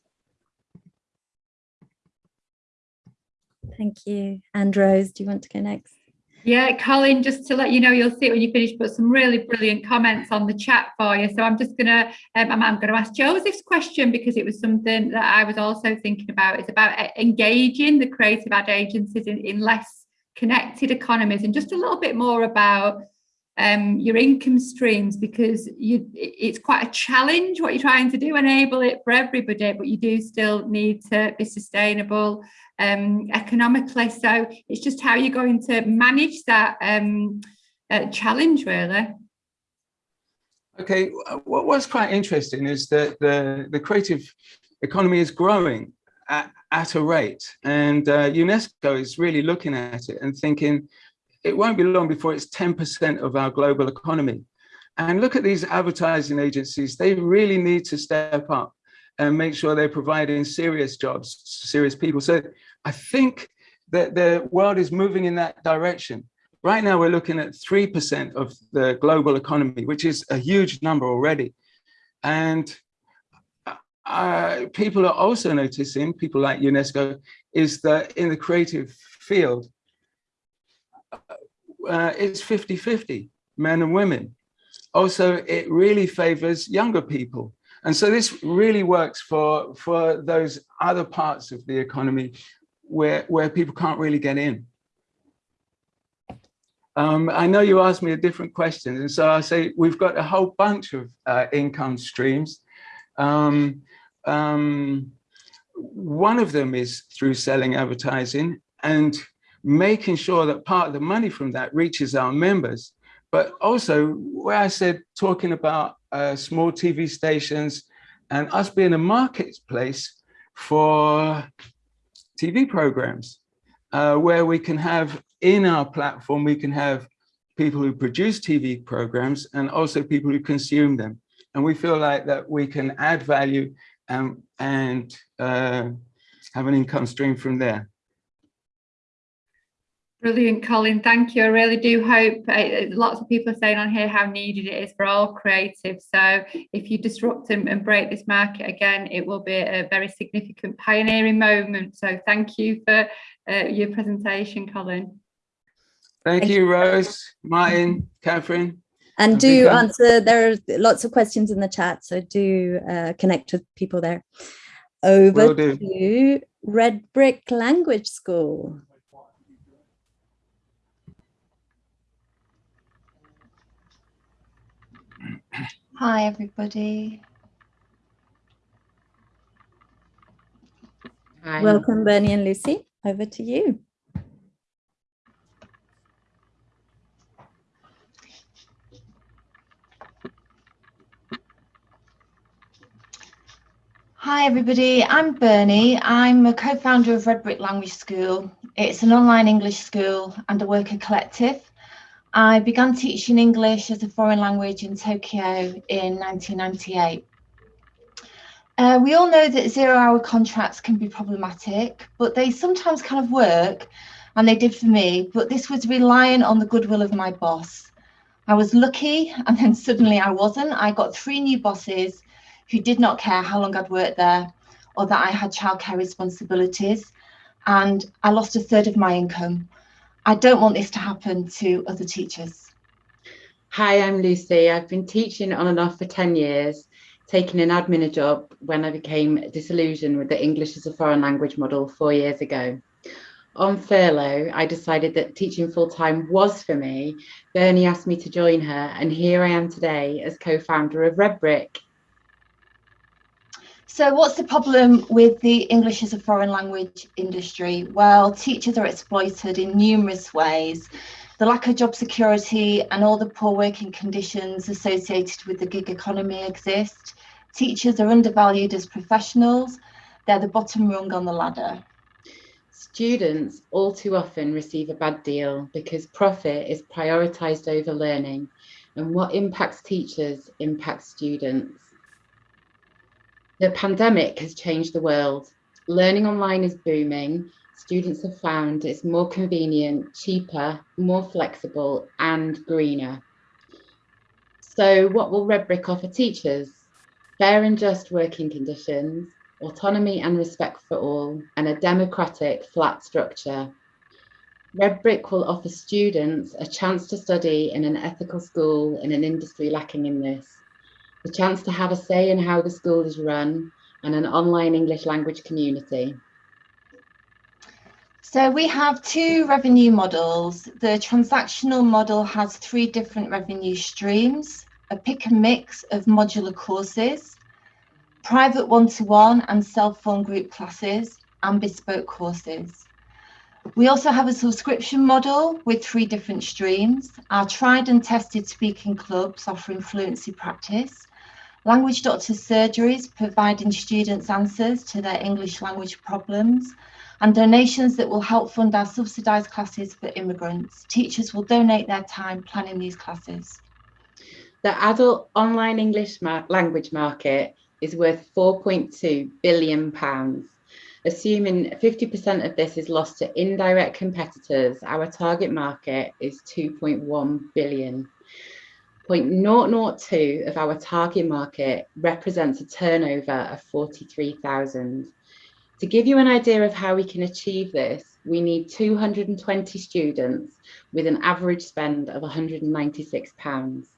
A: Thank you. And Rose, do you want to go next?
B: Yeah, Colin, just to let you know, you'll see it when you finish, but some really brilliant comments on the chat for you. So I'm just gonna, um, I'm, I'm gonna ask Joseph's question because it was something that I was also thinking about. It's about uh, engaging the creative ad agencies in, in less connected economies and just a little bit more about um, your income streams because you it's quite a challenge what you're trying to do enable it for everybody but you do still need to be sustainable um, economically. So it's just how you're going to manage that um, uh, challenge really.
H: Okay what was quite interesting is that the the creative economy is growing at, at a rate and uh, UNESCO is really looking at it and thinking it won't be long before it's 10% of our global economy. And look at these advertising agencies, they really need to step up and make sure they're providing serious jobs, serious people. So I think that the world is moving in that direction. Right now, we're looking at 3% of the global economy, which is a huge number already. And uh, people are also noticing, people like UNESCO, is that in the creative field, uh, it's 50-50, men and women. Also, it really favors younger people. And so this really works for, for those other parts of the economy where, where people can't really get in. Um, I know you asked me a different question, and so I say we've got a whole bunch of uh, income streams. Um, um, one of them is through selling advertising, and making sure that part of the money from that reaches our members. But also, where I said talking about uh, small TV stations and us being a marketplace for TV programs, uh, where we can have in our platform, we can have people who produce TV programs and also people who consume them. And we feel like that we can add value and, and uh, have an income stream from there.
B: Brilliant, Colin. Thank you. I really do hope uh, lots of people are saying on here how needed it is for all creatives. So if you disrupt and, and, break this market again, it will be a very significant pioneering moment. So thank you for uh, your presentation, Colin.
H: Thank, thank you, Rose, Martin, Catherine.
A: And do answer, there are lots of questions in the chat, so do uh, connect with people there. Over to Red Brick Language School.
I: Hi, everybody.
A: Hi. Welcome, Bernie and Lucy. Over to you.
I: Hi everybody, I'm Bernie. I'm a co-founder of Red Brick Language School. It's an online English school and a worker collective. I began teaching English as a foreign language in Tokyo in 1998. Uh, we all know that zero hour contracts can be problematic, but they sometimes kind of work, and they did for me, but this was relying on the goodwill of my boss. I was lucky, and then suddenly I wasn't. I got three new bosses who did not care how long I'd worked there or that I had childcare responsibilities, and I lost a third of my income. I don't want this to happen to other teachers.
J: Hi, I'm Lucy. I've been teaching on and off for 10 years, taking an admin job when I became disillusioned with the English as a foreign language model four years ago. On furlough, I decided that teaching full time was for me. Bernie asked me to join her, and here I am today as co founder of Red Brick.
I: So what's the problem with the English as a foreign language industry? Well, teachers are exploited in numerous ways. The lack of job security and all the poor working conditions associated with the gig economy exist. Teachers are undervalued as professionals. They're the bottom rung on the ladder.
J: Students all too often receive a bad deal because profit is prioritised over learning and what impacts teachers impacts students. The pandemic has changed the world. Learning online is booming. Students have found it's more convenient, cheaper, more flexible and greener. So what will Redbrick offer teachers? Fair and just working conditions, autonomy and respect for all, and a democratic flat structure. Redbrick will offer students a chance to study in an ethical school in an industry lacking in this the chance to have a say in how the school is run, and an online English language community.
I: So we have two revenue models. The transactional model has three different revenue streams, a pick and mix of modular courses, private one-to-one -one and self-form group classes, and bespoke courses. We also have a subscription model with three different streams, our tried and tested speaking clubs offering fluency practice, Language Doctor Surgeries providing students answers to their English language problems and donations that will help fund our subsidised classes for immigrants. Teachers will donate their time planning these classes.
J: The adult online English mar language market is worth 4.2 billion pounds. Assuming 50% of this is lost to indirect competitors, our target market is 2.1 billion. 0.002 of our target market represents a turnover of 43,000. To give you an idea of how we can achieve this, we need 220 students with an average spend of 196 pounds.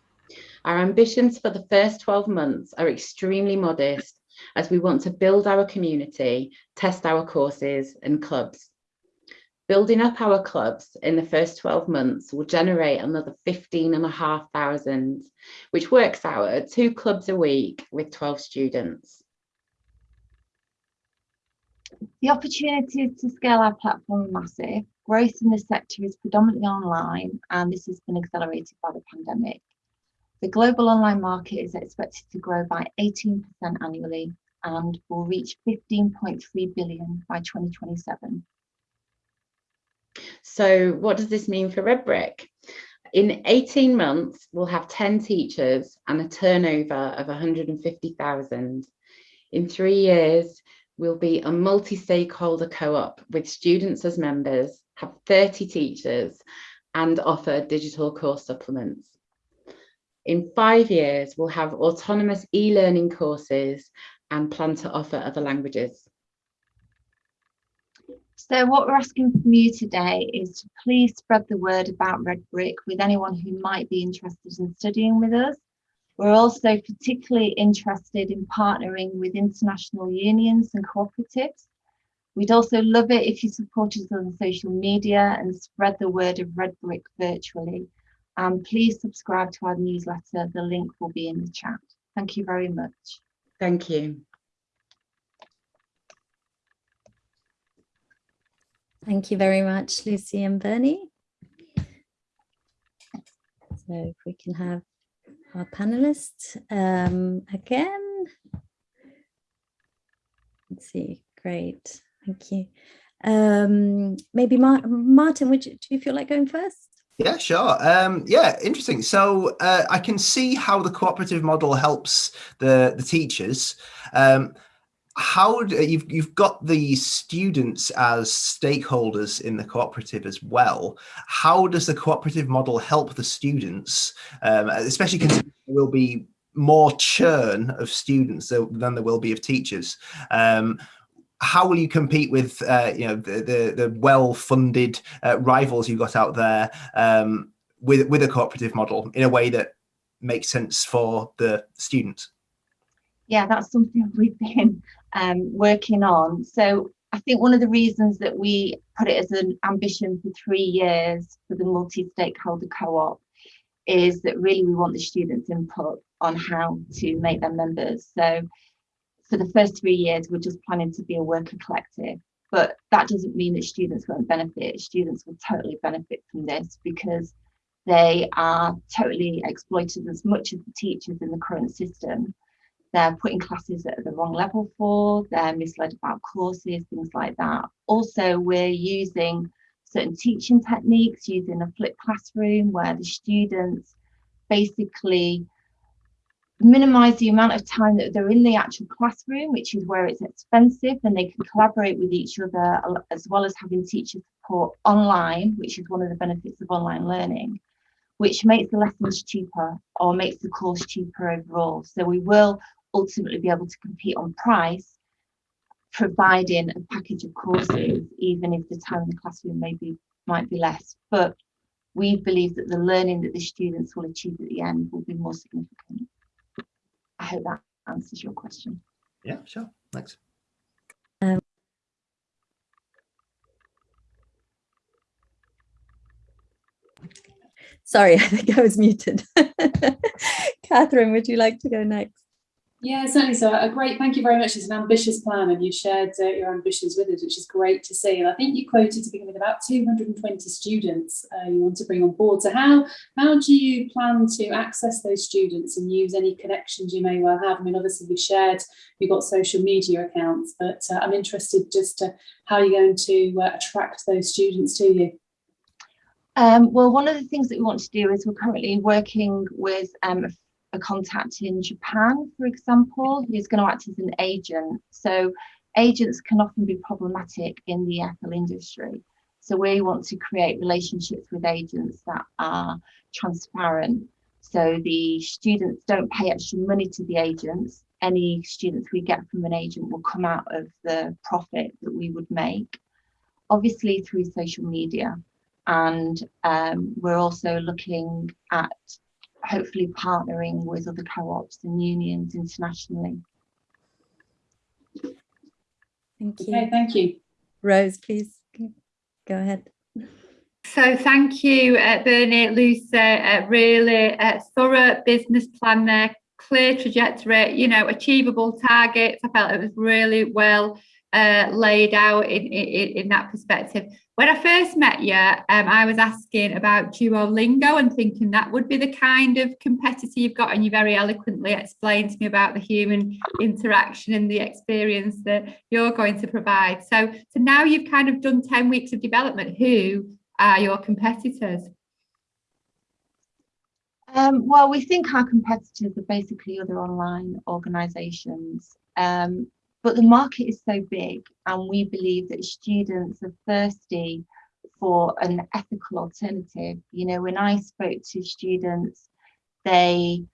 J: Our ambitions for the first 12 months are extremely modest as we want to build our community, test our courses and clubs. Building up our clubs in the first 12 months will generate another 15 and a half thousand, which works out at two clubs a week with 12 students.
I: The opportunities to scale our platform are massive. Growth in the sector is predominantly online, and this has been accelerated by the pandemic. The global online market is expected to grow by 18% annually and will reach 15.3 billion by 2027.
J: So what does this mean for Redbrick? In 18 months, we'll have 10 teachers and a turnover of 150,000. In three years, we'll be a multi-stakeholder co-op with students as members, have 30 teachers and offer digital course supplements. In five years, we'll have autonomous e-learning courses and plan to offer other languages.
I: So what we're asking from you today is to please spread the word about Redbrick with anyone who might be interested in studying with us. We're also particularly interested in partnering with international unions and cooperatives. We'd also love it if you supported us on social media and spread the word of Redbrick virtually. And please subscribe to our newsletter. The link will be in the chat. Thank you very much.
J: Thank you.
A: Thank you very much, Lucy and Bernie. So if we can have our panelists um, again. Let's see, great, thank you. Um, maybe Mar Martin, would you, do you feel like going first?
D: Yeah, sure. Um, yeah, interesting. So uh, I can see how the cooperative model helps the, the teachers. Um, how do, you've you've got the students as stakeholders in the cooperative as well. How does the cooperative model help the students um, especially considering there will be more churn of students than there will be of teachers? Um, how will you compete with uh, you know the the, the well-funded uh, rivals you've got out there um, with with a cooperative model in a way that makes sense for the students?
I: Yeah, that's something we've been um, working on. So I think one of the reasons that we put it as an ambition for three years for the multi-stakeholder co-op is that really we want the students input on how to make them members. So for the first three years, we're just planning to be a worker collective. But that doesn't mean that students won't benefit. Students will totally benefit from this because they are totally exploited as much as the teachers in the current system. They're putting classes at the wrong level for, they're misled about courses, things like that. Also, we're using certain teaching techniques using a flipped classroom where the students basically minimize the amount of time that they're in the actual classroom, which is where it's expensive, and they can collaborate with each other as well as having teacher support online, which is one of the benefits of online learning, which makes the lessons cheaper or makes the course cheaper overall. So we will ultimately be able to compete on price, providing a package of courses, even if the time in the classroom maybe might be less. But we believe that the learning that the students will achieve at the end will be more significant. I hope that answers your question.
D: Yeah, sure. Thanks.
A: Um, sorry, I think I was muted. Catherine, would you like to go next?
C: Yeah, certainly. So a great, thank you very much. It's an ambitious plan and you shared uh, your ambitions with us, which is great to see. And I think you quoted to begin with about 220 students uh, you want to bring on board. So how, how do you plan to access those students and use any connections you may well have? I mean, obviously we've shared, you've got social media accounts, but uh, I'm interested just to how you're going to uh, attract those students to you.
I: Um, well, one of the things that we want to do is we're currently working with um, a contact in Japan, for example, who's going to act as an agent. So agents can often be problematic in the EFL industry. So we want to create relationships with agents that are transparent. So the students don't pay extra money to the agents. Any students we get from an agent will come out of the profit that we would make, obviously through social media. And um, we're also looking at hopefully partnering with other co-ops and unions internationally.
A: Thank you.
C: Okay, thank you.
A: Rose, please go ahead.
B: So thank you, uh, Bernie, Lucy, uh, really uh, thorough business plan there, clear trajectory, you know, achievable targets. I felt it was really well uh, laid out in, in, in, that perspective. When I first met you, um, I was asking about Duolingo and thinking that would be the kind of competitor you've got, and you very eloquently explained to me about the human interaction and the experience that you're going to provide. So, so now you've kind of done 10 weeks of development, who are your competitors?
I: Um, well, we think our competitors are basically other online organisations. Um, but the market is so big, and we believe that students are thirsty for an ethical alternative. You know, when I spoke to students, they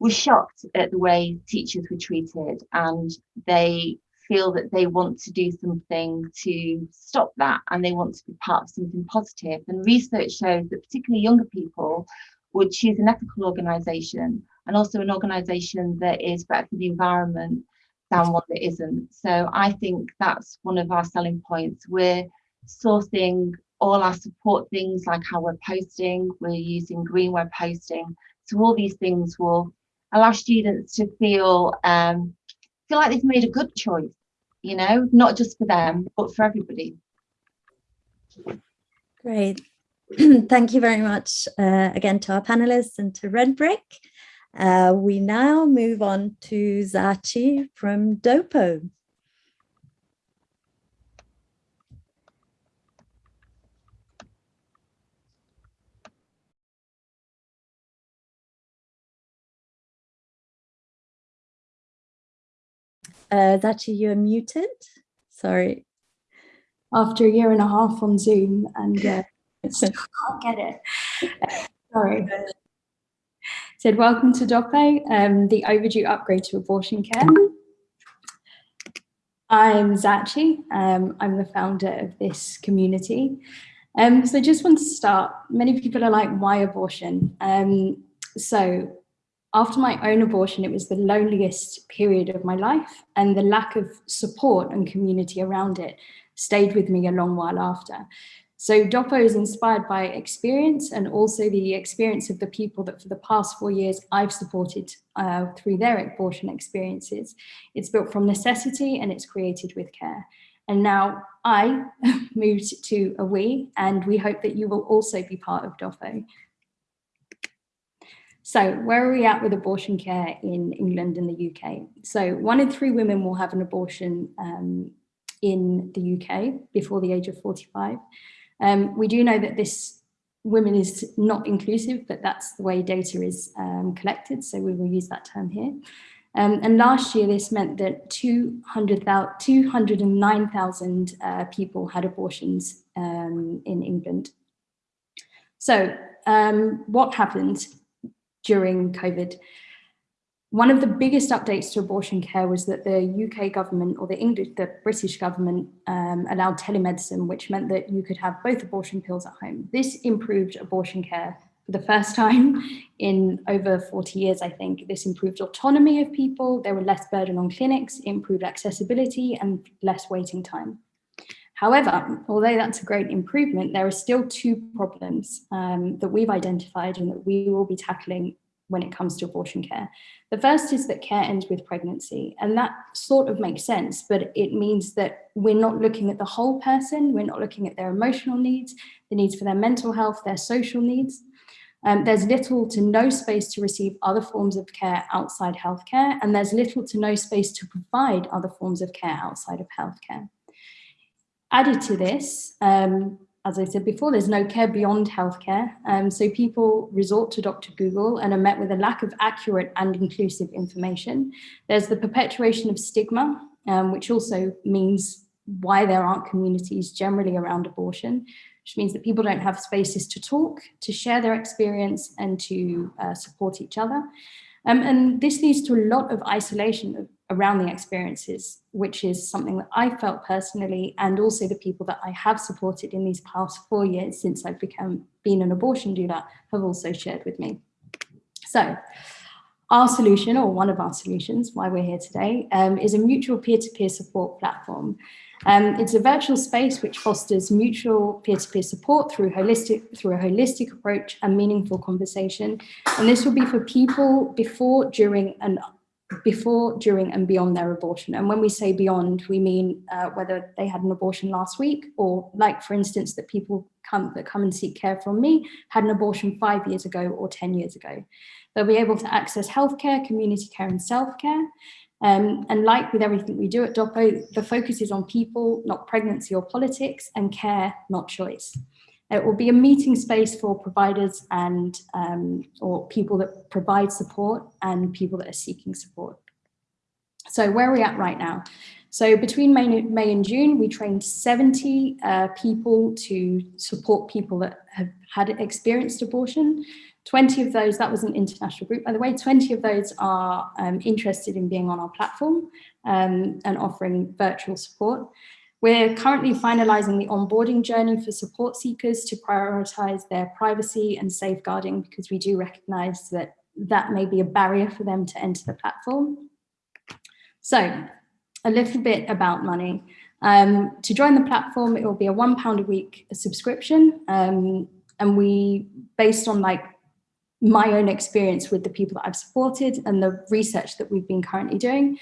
I: were shocked at the way teachers were treated, and they feel that they want to do something to stop that and they want to be part of something positive. And research shows that particularly younger people would choose an ethical organisation and also an organisation that is better for the environment than one that isn't. So I think that's one of our selling points. We're sourcing all our support things like how we're posting, we're using green web posting. So all these things will allow students to feel um, feel like they've made a good choice, you know, not just for them, but for everybody.
A: Great. Thank you very much uh, again to our panelists and to Redbrick. Uh, we now move on to Zachi from Dopo. Uh, Zachi, you're muted. Sorry.
K: After a year and a half on Zoom and uh, still can't get it. sorry said, welcome to DOPO, um, the overdue upgrade to abortion care. I'm Zachi, um, I'm the founder of this community. Um, so I just want to start, many people are like, why abortion? Um, so after my own abortion, it was the loneliest period of my life and the lack of support and community around it stayed with me a long while after. So DOPO is inspired by experience and also the experience of the people that for the past four years I've supported uh, through their abortion experiences. It's built from necessity and it's created with care. And now I moved to a we, and we hope that you will also be part of DOPO. So where are we at with abortion care in England and the UK? So one in three women will have an abortion um, in the UK before the age of 45. Um, we do know that this women is not inclusive, but that's the way data is um, collected. So we will use that term here. Um, and last year, this meant that 209,000 uh, people had abortions um, in England. So um, what happened during COVID? One of the biggest updates to abortion care was that the UK government or the English, the British government um, allowed telemedicine, which meant that you could have both abortion pills at home. This improved abortion care for the first time in over 40 years, I think. This improved autonomy of people, there were less burden on clinics, improved accessibility and less waiting time. However, although that's a great improvement, there are still two problems um, that we've identified and that we will be tackling when it comes to abortion care. The first is that care ends with pregnancy, and that sort of makes sense, but it means that we're not looking at the whole person, we're not looking at their emotional needs, the needs for their mental health, their social needs. Um, there's little to no space to receive other forms of care outside healthcare, and there's little to no space to provide other forms of care outside of healthcare. Added to this, um, as I said before, there's no care beyond healthcare. Um, so people resort to Dr. Google and are met with a lack of accurate and inclusive information. There's the perpetuation of stigma, um, which also means why there aren't communities generally around abortion, which means that people don't have spaces to talk, to share their experience and to uh, support each other. Um, and this leads to a lot of isolation around the experiences, which is something that I felt personally, and also the people that I have supported in these past four years since I've become been an abortion doula have also shared with me. So our solution, or one of our solutions, why we're here today, um, is a mutual peer-to-peer -peer support platform. Um, it's a virtual space which fosters mutual peer-to-peer -peer support through holistic through a holistic approach and meaningful conversation. And this will be for people before, during, and before, during and beyond their abortion. And when we say beyond, we mean uh, whether they had an abortion last week or like, for instance, that people come that come and seek care from me had an abortion five years ago or 10 years ago. They'll be able to access healthcare, community care and self-care. Um, and like with everything we do at DOPO, the focus is on people, not pregnancy or politics, and care, not choice. It will be a meeting space for providers and um, or people that provide support and people that are seeking support. So where are we at right now? So between May, May and June, we trained 70 uh, people to support people that have had experienced abortion. 20 of those, that was an international group, by the way, 20 of those are um, interested in being on our platform um, and offering virtual support. We're currently finalizing the onboarding journey for support seekers to prioritize their privacy and safeguarding because we do recognize that that may be a barrier for them to enter the platform. So a little bit about money. Um, to join the platform, it will be a one pound a week subscription. Um, and we, based on like my own experience with the people that I've supported and the research that we've been currently doing,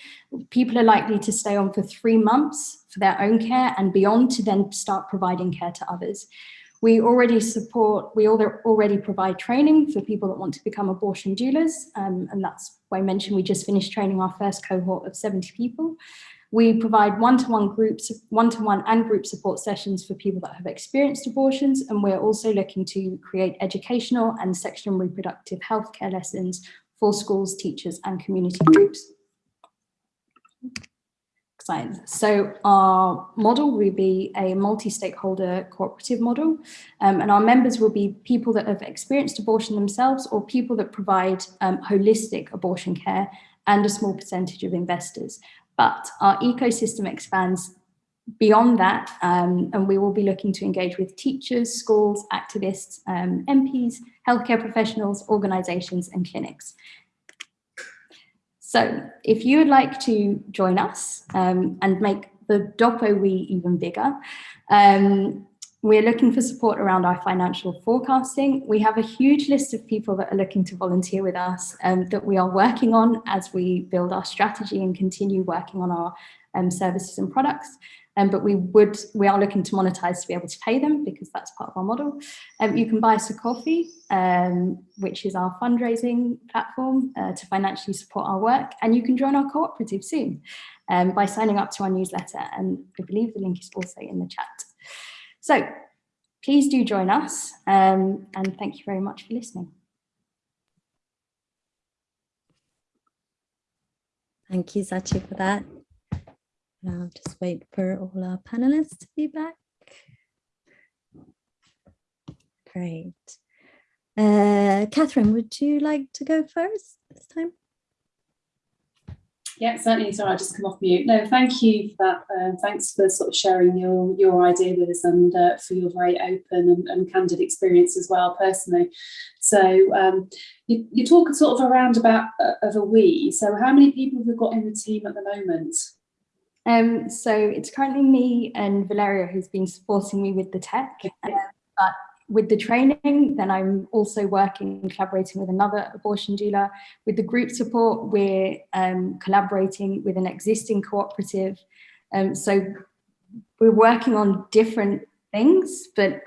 K: people are likely to stay on for three months for their own care and beyond to then start providing care to others. We already support, we already provide training for people that want to become abortion doulas. Um, and that's why I mentioned we just finished training our first cohort of 70 people. We provide one-to-one -one groups, one-to-one -one and group support sessions for people that have experienced abortions. And we're also looking to create educational and sexual and reproductive health care lessons for schools, teachers and community groups. So our model will be a multi-stakeholder cooperative model um, and our members will be people that have experienced abortion themselves or people that provide um, holistic abortion care and a small percentage of investors. But our ecosystem expands beyond that, um, and we will be looking to engage with teachers, schools, activists, um, MPs, healthcare professionals, organisations and clinics. So if you would like to join us um, and make the DOPO we even bigger, um, we're looking for support around our financial forecasting. We have a huge list of people that are looking to volunteer with us um, that we are working on as we build our strategy and continue working on our um, services and products. Um, but we would we are looking to monetize to be able to pay them because that's part of our model. Um, you can buy us a coffee, um, which is our fundraising platform uh, to financially support our work, and you can join our cooperative soon um, by signing up to our newsletter. And I believe the link is also in the chat. So please do join us, um, and thank you very much for listening.
A: Thank you, Sachi, for that. I'll just wait for all our panelists to be back. Great. Uh, Catherine, would you like to go first this time?
C: Yeah, certainly. Sorry, I just come off mute. No, thank you for that. Um, thanks for sort of sharing your your idea with us and uh, for your very open and, and, candid experience as well, personally. So um, you, you talk sort of around about uh, of a we. So how many people have we got in the team at the moment?
K: Um, so it's currently me and Valeria who's been supporting me with the tech. Uh, but with the training, then I'm also working, collaborating with another abortion doula. With the group support, we're um, collaborating with an existing cooperative. Um, so we're working on different things, but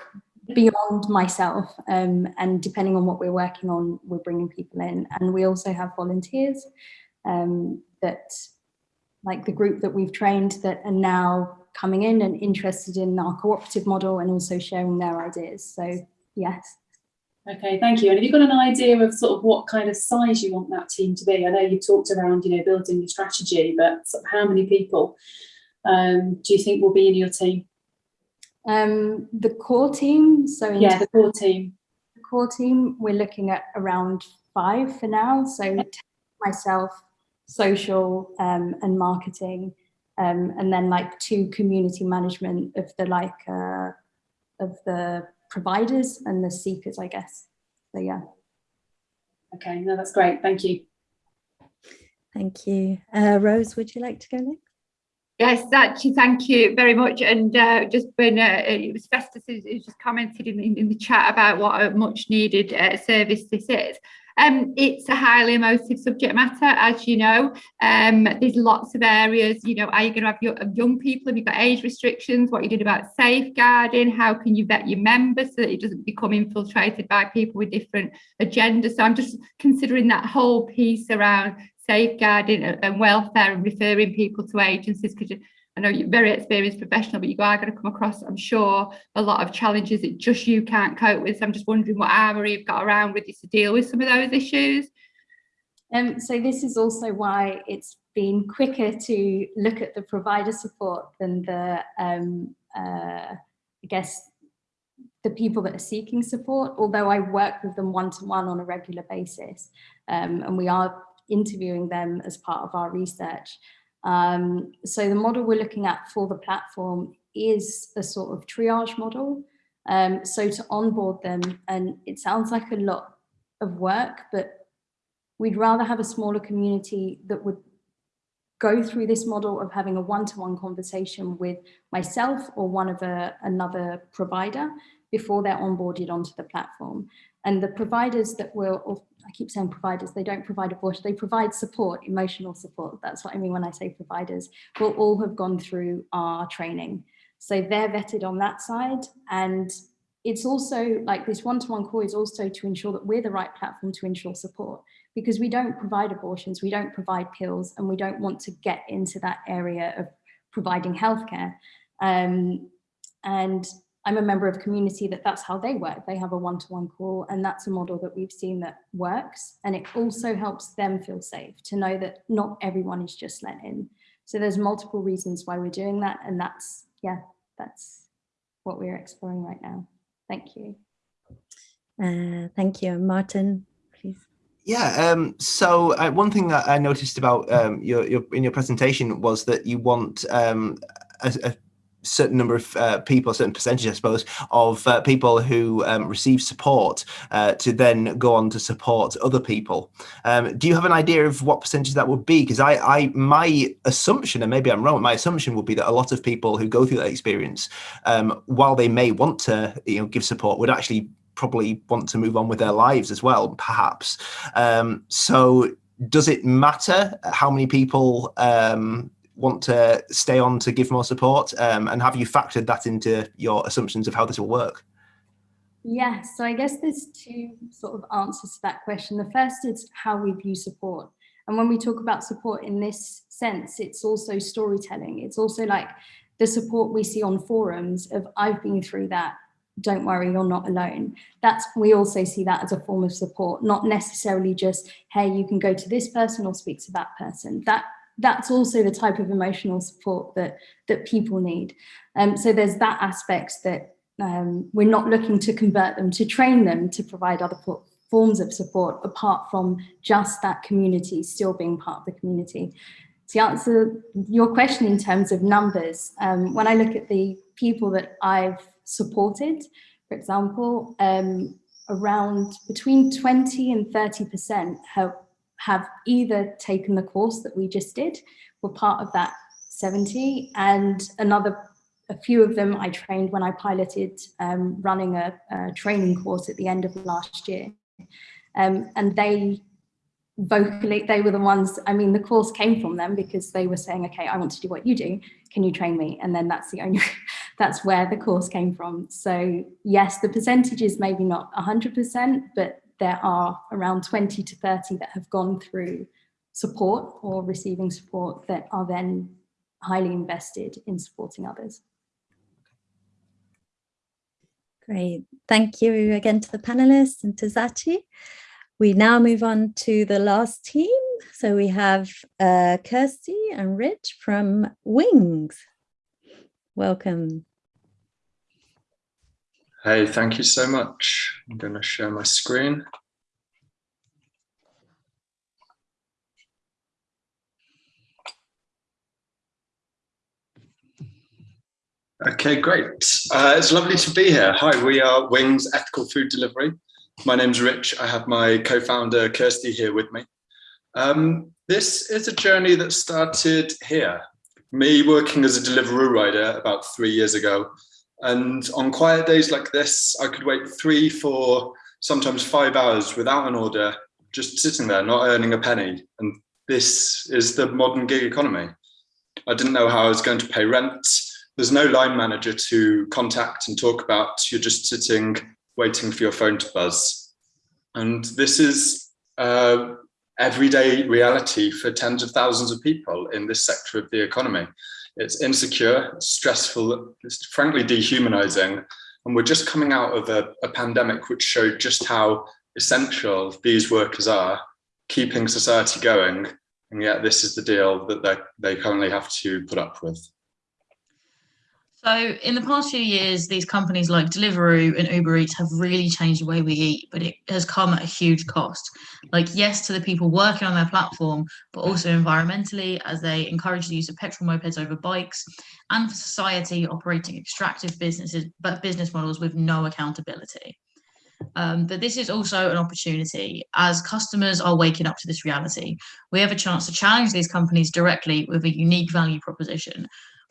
K: beyond myself. Um, and depending on what we're working on, we're bringing people in. And we also have volunteers um, that like the group that we've trained that are now coming in and interested in our cooperative model and also sharing their ideas. So yes.
C: Okay, thank you. And have you got an idea of sort of what kind of size you want that team to be? I know you talked around, you know, building the strategy, but sort of how many people um, do you think will be in your team?
K: Um, the core team. So
C: yeah, the core team.
K: The core team, we're looking at around five for now. So myself, social um, and marketing, um, and then like two community management of the like uh, of the providers and the seekers, I guess. So yeah.
C: Okay, no, that's great. Thank you.
A: Thank you. Uh, Rose, would you like to go next?
B: Yes, actually, thank you very much. And uh, just when uh, it was Festus who just commented in, in, in, the chat about what a much needed uh, service this is. Um, it's a highly emotive subject matter, as you know. Um, there's lots of areas, you know, are you going to have your, young people? Have you got age restrictions? What you did about safeguarding? How can you vet your members so that it doesn't become infiltrated by people with different agendas? So I'm just considering that whole piece around safeguarding and welfare and referring people to agencies because I know you're very experienced professional, but you are going to come across, I'm sure, a lot of challenges that just you can't cope with. So I'm just wondering what armory you've got around with you to deal with some of those issues.
K: Um, so this is also why it's been quicker to look at the provider support than the, um, uh, I guess, the people that are seeking support, although I work with them one-to-one -one on a regular basis. Um, and we are interviewing them as part of our research. Um, so the model we're looking at for the platform is a sort of triage model. Um, so to onboard them, and it sounds like a lot of work, but we'd rather have a smaller community that would go through this model of having a one-to-one -one conversation with myself or one of a, another provider before they're onboarded onto the platform. And the providers that will, I keep saying providers, they don't provide abortion, they provide support, emotional support. That's what I mean when I say providers, will all have gone through our training. So they're vetted on that side. And it's also like this one-to-one -one call is also to ensure that we're the right platform to ensure support because we don't provide abortions, we don't provide pills, and we don't want to get into that area of providing healthcare. Um, and I'm a member of community that that's how they work. They have a one-to-one -one call and that's a model that we've seen that works. And it also helps them feel safe to know that not everyone is just let in. So there's multiple reasons why we're doing that. And that's, yeah, that's what we're exploring right now. Thank you.
A: Uh, thank you. Martin, please.
D: Yeah, um, so uh, one thing that I noticed about um, your, your in your presentation was that you want um, a, a certain number of uh, people, certain percentage, I suppose, of uh, people who um, receive support uh, to then go on to support other people. Um, do you have an idea of what percentage that would be? Because I, I, my assumption, and maybe I'm wrong, my assumption would be that a lot of people who go through that experience, um, while they may want to, you know, give support, would actually probably want to move on with their lives as well, perhaps. Um, so does it matter how many people um, want to stay on to give more support? Um, and have you factored that into your assumptions of how this will work?
K: Yes, so I guess there's two sort of answers to that question. The first is how we view support. And when we talk about support in this sense, it's also storytelling. It's also like the support we see on forums of I've been through that, don't worry, you're not alone. That's we also see that as a form of support, not necessarily just, hey, you can go to this person or speak to that person. That that's also the type of emotional support that that people need. Um, so there's that aspect that um, we're not looking to convert them, to train them to provide other forms of support apart from just that community still being part of the community. To answer your question in terms of numbers, um, when I look at the people that I've supported, for example, um, around between 20 and 30% have have either taken the course that we just did, were part of that 70, and another, a few of them I trained when I piloted um, running a, a, training course at the end of last year. Um, and they vocally, they were the ones, I mean, the course came from them because they were saying, okay, I want to do what you do, can you train me? And then that's the only, that's where the course came from. So yes, the percentage is maybe not 100%, but there are around 20 to 30 that have gone through support or receiving support that are then highly invested in supporting others.
A: Great. Thank you again to the panelists and to Zachi. We now move on to the last team. So we have uh, Kirsty and Rich from Wings. Welcome.
L: Hey, thank you so much. I'm going to share my screen. Okay, great. Uh, it's lovely to be here. Hi, we are Wings Ethical Food Delivery. My name's Rich. I have my co-founder Kirsty here with me. Um, this is a journey that started here. Me working as a delivery rider about three years ago and on quiet days like this, I could wait three, four, sometimes five hours without an order, just sitting there, not earning a penny. And this is the modern gig economy. I didn't know how I was going to pay rent. There's no line manager to contact and talk about. You're just sitting, waiting for your phone to buzz. And this is uh, everyday reality for tens of thousands of people in this sector of the economy. It's insecure, stressful, it's frankly dehumanizing. And we're just coming out of a, a pandemic which showed just how essential these workers are, keeping society going. And yet this is the deal that they currently have to put up with.
M: So in the past few years, these companies like Deliveroo and Uber Eats have really changed the way we eat, but it has come at a huge cost. Like, yes, to the people working on their platform, but also environmentally, as they encourage the use of petrol mopeds over bikes, and for society operating extractive businesses, but business models with no accountability. Um, but this is also an opportunity as customers are waking up to this reality. We have a chance to challenge these companies directly with a unique value proposition,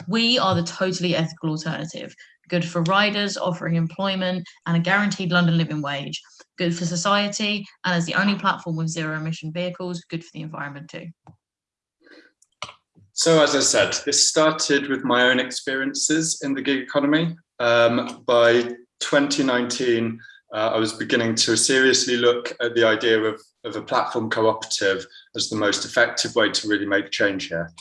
M: we are the totally ethical alternative, good for riders, offering employment and a guaranteed London living wage, good for society, and as the only platform with zero emission vehicles, good for the environment too.
L: So as I said, this started with my own experiences in the gig economy. Um, by 2019, uh, I was beginning to seriously look at the idea of, of a platform cooperative as the most effective way to really make change here.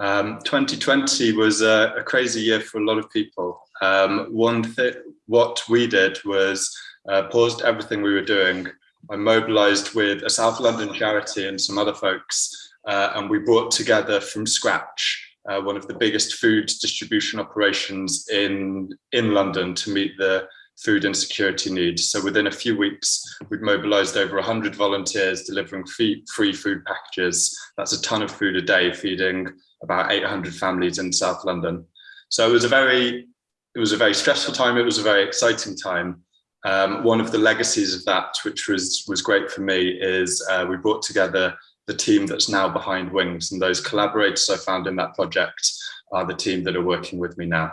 L: Um, 2020 was a, a, crazy year for a lot of people. Um, one thing, what we did was uh, paused everything we were doing. I mobilized with a South London charity and some other folks, uh, and we brought together from scratch uh, one of the biggest food distribution operations in, in London to meet the food insecurity needs. So within a few weeks, we'd mobilized over 100 volunteers delivering free, free food packages. That's a ton of food a day, feeding about 800 families in South London. So it was a very, it was a very stressful time. It was a very exciting time. Um, one of the legacies of that, which was was great for me, is uh, we brought together the team that's now behind Wings, and those collaborators I found in that project are the team that are working with me now.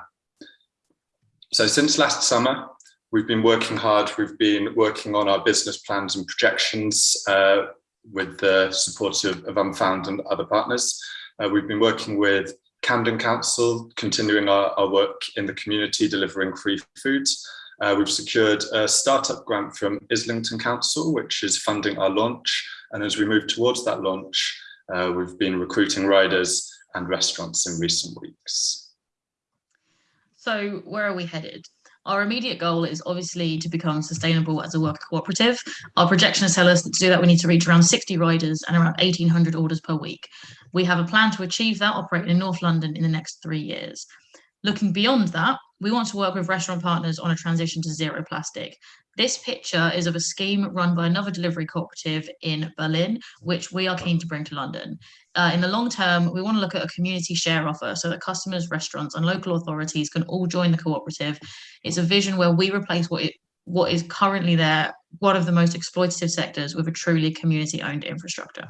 L: So since last summer, we've been working hard. We've been working on our business plans and projections uh, with the support of, of Unfound and other partners. Uh, we've been working with Camden Council, continuing our, our work in the community, delivering free food. Uh, we've secured a startup grant from Islington Council, which is funding our launch. And as we move towards that launch, uh, we've been recruiting riders and restaurants in recent weeks.
M: So where are we headed? Our immediate goal is obviously to become sustainable as a worker cooperative. Our projections tell us that to do that, we need to reach around 60 riders and around 1,800 orders per week. We have a plan to achieve that operating in North London in the next three years. Looking beyond that, we want to work with restaurant partners on a transition to zero plastic. This picture is of a scheme run by another delivery cooperative in Berlin, which we are keen to bring to London. Uh, in the long term, we want to look at a community share offer so that customers, restaurants and local authorities can all join the cooperative. It's a vision where we replace what it what is currently there, one of the most exploitative sectors with a truly community owned infrastructure.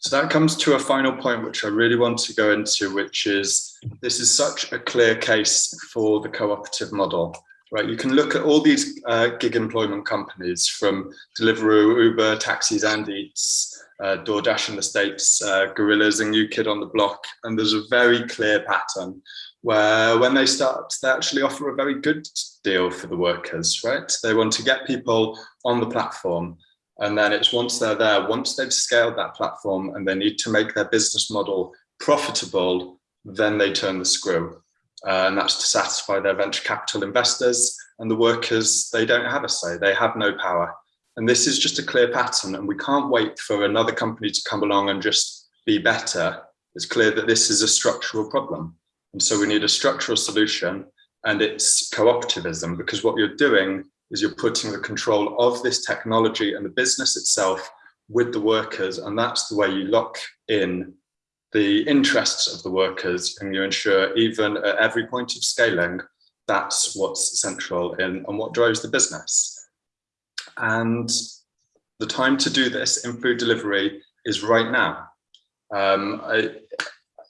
L: So that comes to a final point, which I really want to go into, which is this is such a clear case for the cooperative model right? You can look at all these uh, gig employment companies from Deliveroo, Uber, Taxis and Eats, uh, DoorDash in the States, uh, Gorillas and Kid on the Block. And there's a very clear pattern where when they start, they actually offer a very good deal for the workers, right? They want to get people on the platform. And then it's once they're there, once they've scaled that platform and they need to make their business model profitable, then they turn the screw uh, and that's to satisfy their venture capital investors and the workers, they don't have a say, they have no power. And this is just a clear pattern and we can't wait for another company to come along and just be better. It's clear that this is a structural problem. And so we need a structural solution and it's cooperativism because what you're doing is you're putting the control of this technology and the business itself with the workers. And that's the way you lock in the interests of the workers and you ensure even at every point of scaling, that's what's central in and what drives the business. And the time to do this in food delivery is right now. Um, I,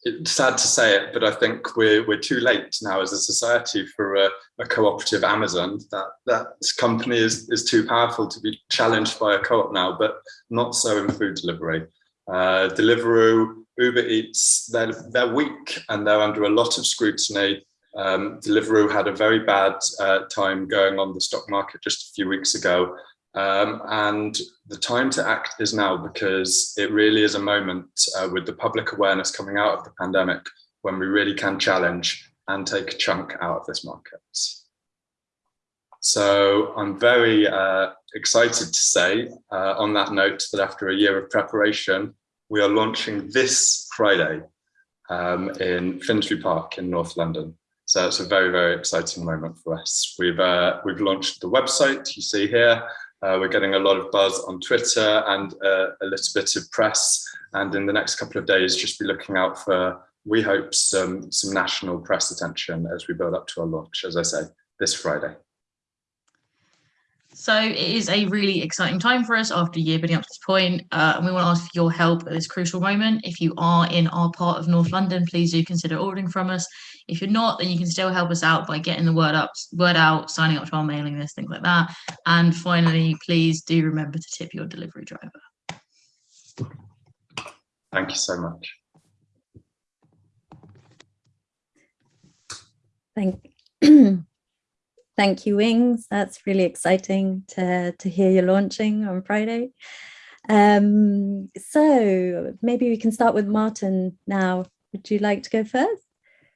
L: it's sad to say it, but I think we're we're too late now as a society for a, a cooperative Amazon. That that company is is too powerful to be challenged by a co-op now, but not so in food delivery. Uh, Deliveroo Uber Eats, they're, they're weak and they're under a lot of scrutiny. Um, Deliveroo had a very bad uh, time going on the stock market just a few weeks ago. Um, and the time to act is now because it really is a moment uh, with the public awareness coming out of the pandemic when we really can challenge and take a chunk out of this market. So I'm very uh, excited to say uh, on that note that after a year of preparation, we are launching this Friday um, in Finsbury Park in North London. So it's a very, very exciting moment for us. We've, uh, we've launched the website you see here. Uh, we're getting a lot of buzz on Twitter and uh, a little bit of press. And in the next couple of days, just be looking out for, we hope, some, some national press attention as we build up to our launch, as I say, this Friday.
M: So it is a really exciting time for us after a year building up to this point, uh, and we want to ask for your help at this crucial moment. If you are in our part of North London, please do consider ordering from us. If you're not, then you can still help us out by getting the word up, word out, signing up to our mailing list, things like that. And finally, please do remember to tip your delivery driver.
L: Thank you so much.
A: Thank Thank you, Wings. That's really exciting to, to hear you're launching on Friday. Um, so maybe we can start with Martin now. Would you like to go first?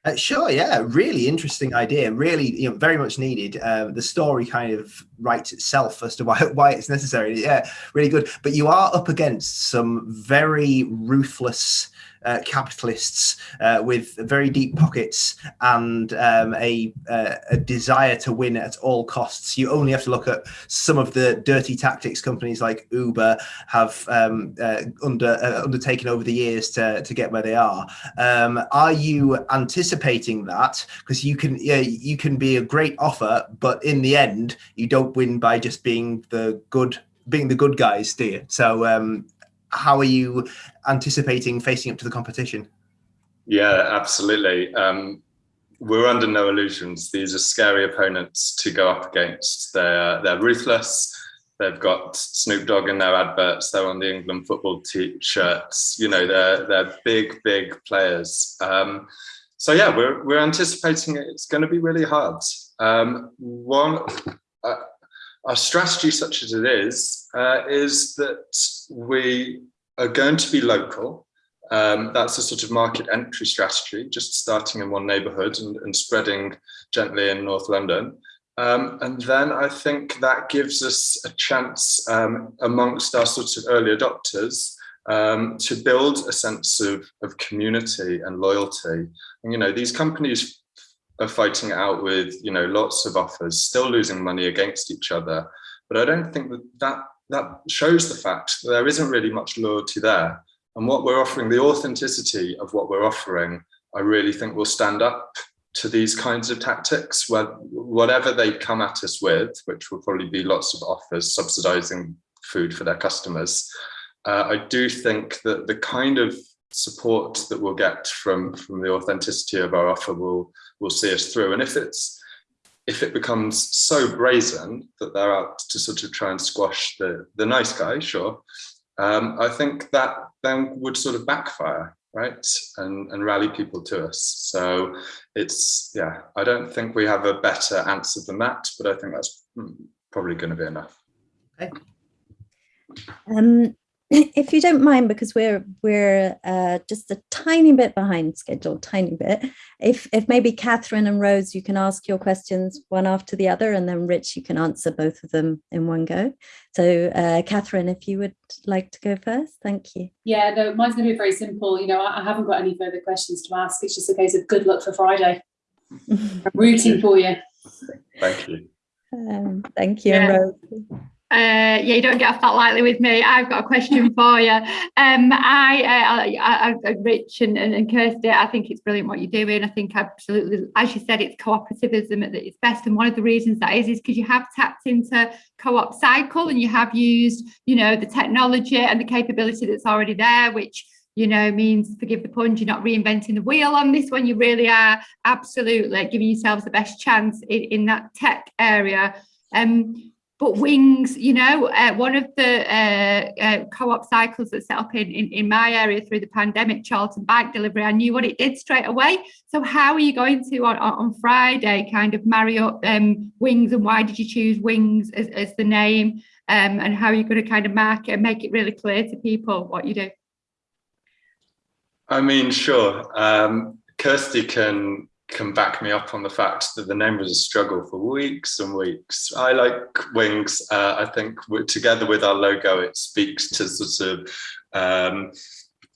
D: Uh, sure, yeah, really interesting idea, really, you know, very much needed. Uh, the story kind of writes itself as to why why it's necessary. Yeah, really good. But you are up against some very ruthless uh, capitalists uh, with very deep pockets and um, a, uh, a desire to win at all costs. You only have to look at some of the dirty tactics companies like Uber have um, uh, under uh, undertaken over the years to, to get where they are. Um, are you anticipating that? Because you can you can be a great offer, but in the end, you don't win by just being the good being the good guys, do you? So um, how are you anticipating facing up to the competition?
L: Yeah, absolutely. Um, we're under no illusions. These are scary opponents to go up against. They're they're ruthless. They've got Snoop Dogg in their adverts. They're on the England football t-shirts. You know, they're they're big, big players. Um, so yeah, we're we're anticipating it's going to be really hard. Um, one, uh, our strategy, such as it is, uh, is that we are going to be local. Um, that's a sort of market entry strategy, just starting in one neighbourhood and, and, spreading gently in North London. Um, and then I think that gives us a chance um, amongst our sort of early adopters um, to build a sense of, of community and loyalty. And, you know, these companies are fighting out with, you know, lots of offers, still losing money against each other. But I don't think that that, that shows the fact that there isn't really much loyalty there. And what we're offering, the authenticity of what we're offering, I really think will stand up to these kinds of tactics, where whatever they come at us with, which will probably be lots of offers subsidizing food for their customers. Uh, I do think that the kind of support that we'll get from from the authenticity of our offer will will see us through. And if it's if it becomes so brazen that they're out to sort of try and squash the the nice guy, sure, um, I think that then would sort of backfire, right, and and rally people to us. So it's yeah, I don't think we have a better answer than that, but I think that's hmm, probably going to be enough.
A: Okay. Um, if you don't mind, because we're we're uh, just a tiny bit behind schedule, tiny bit. If if maybe Catherine and Rose, you can ask your questions one after the other, and then Rich, you can answer both of them in one go. So, uh, Catherine, if you would like to go first, thank you.
C: Yeah, no, mine's going to be very simple. You know, I, I haven't got any further questions to ask. It's just a case of good luck for Friday. I'm rooting for you.
L: Thank you.
A: Um, thank you,
B: Yeah.
A: Rose.
B: Uh, yeah, you don't get off that lightly with me. I've got a question for you. Um, I, uh, I, I, Rich and, and, and Kirsty, I think it's brilliant what you're doing. I think absolutely, as you said, it's cooperativism at its best. And one of the reasons that is, is because you have tapped into CoopCycle and you have used, you know, the technology and the capability that's already there, which you know, means forgive the pun, you're not reinventing the wheel on this one. You really are absolutely giving yourselves the best chance in, in that tech area. Um, but wings you know uh, one of the uh, uh, CoopCycles that set up in, in in my area through the pandemic charlton bike delivery i knew what it did straight away. So how are you going to on, on friday kind of marry up um, wings and why did you choose wings as, as the name? Um, and how are you going to kind of mark and make it really clear to people what you do?
L: I mean, sure. Um, Kirsty can can back me up on the fact that the name was a struggle for weeks and weeks. I like wings. Uh, I think together with our logo, it speaks to sort of, um,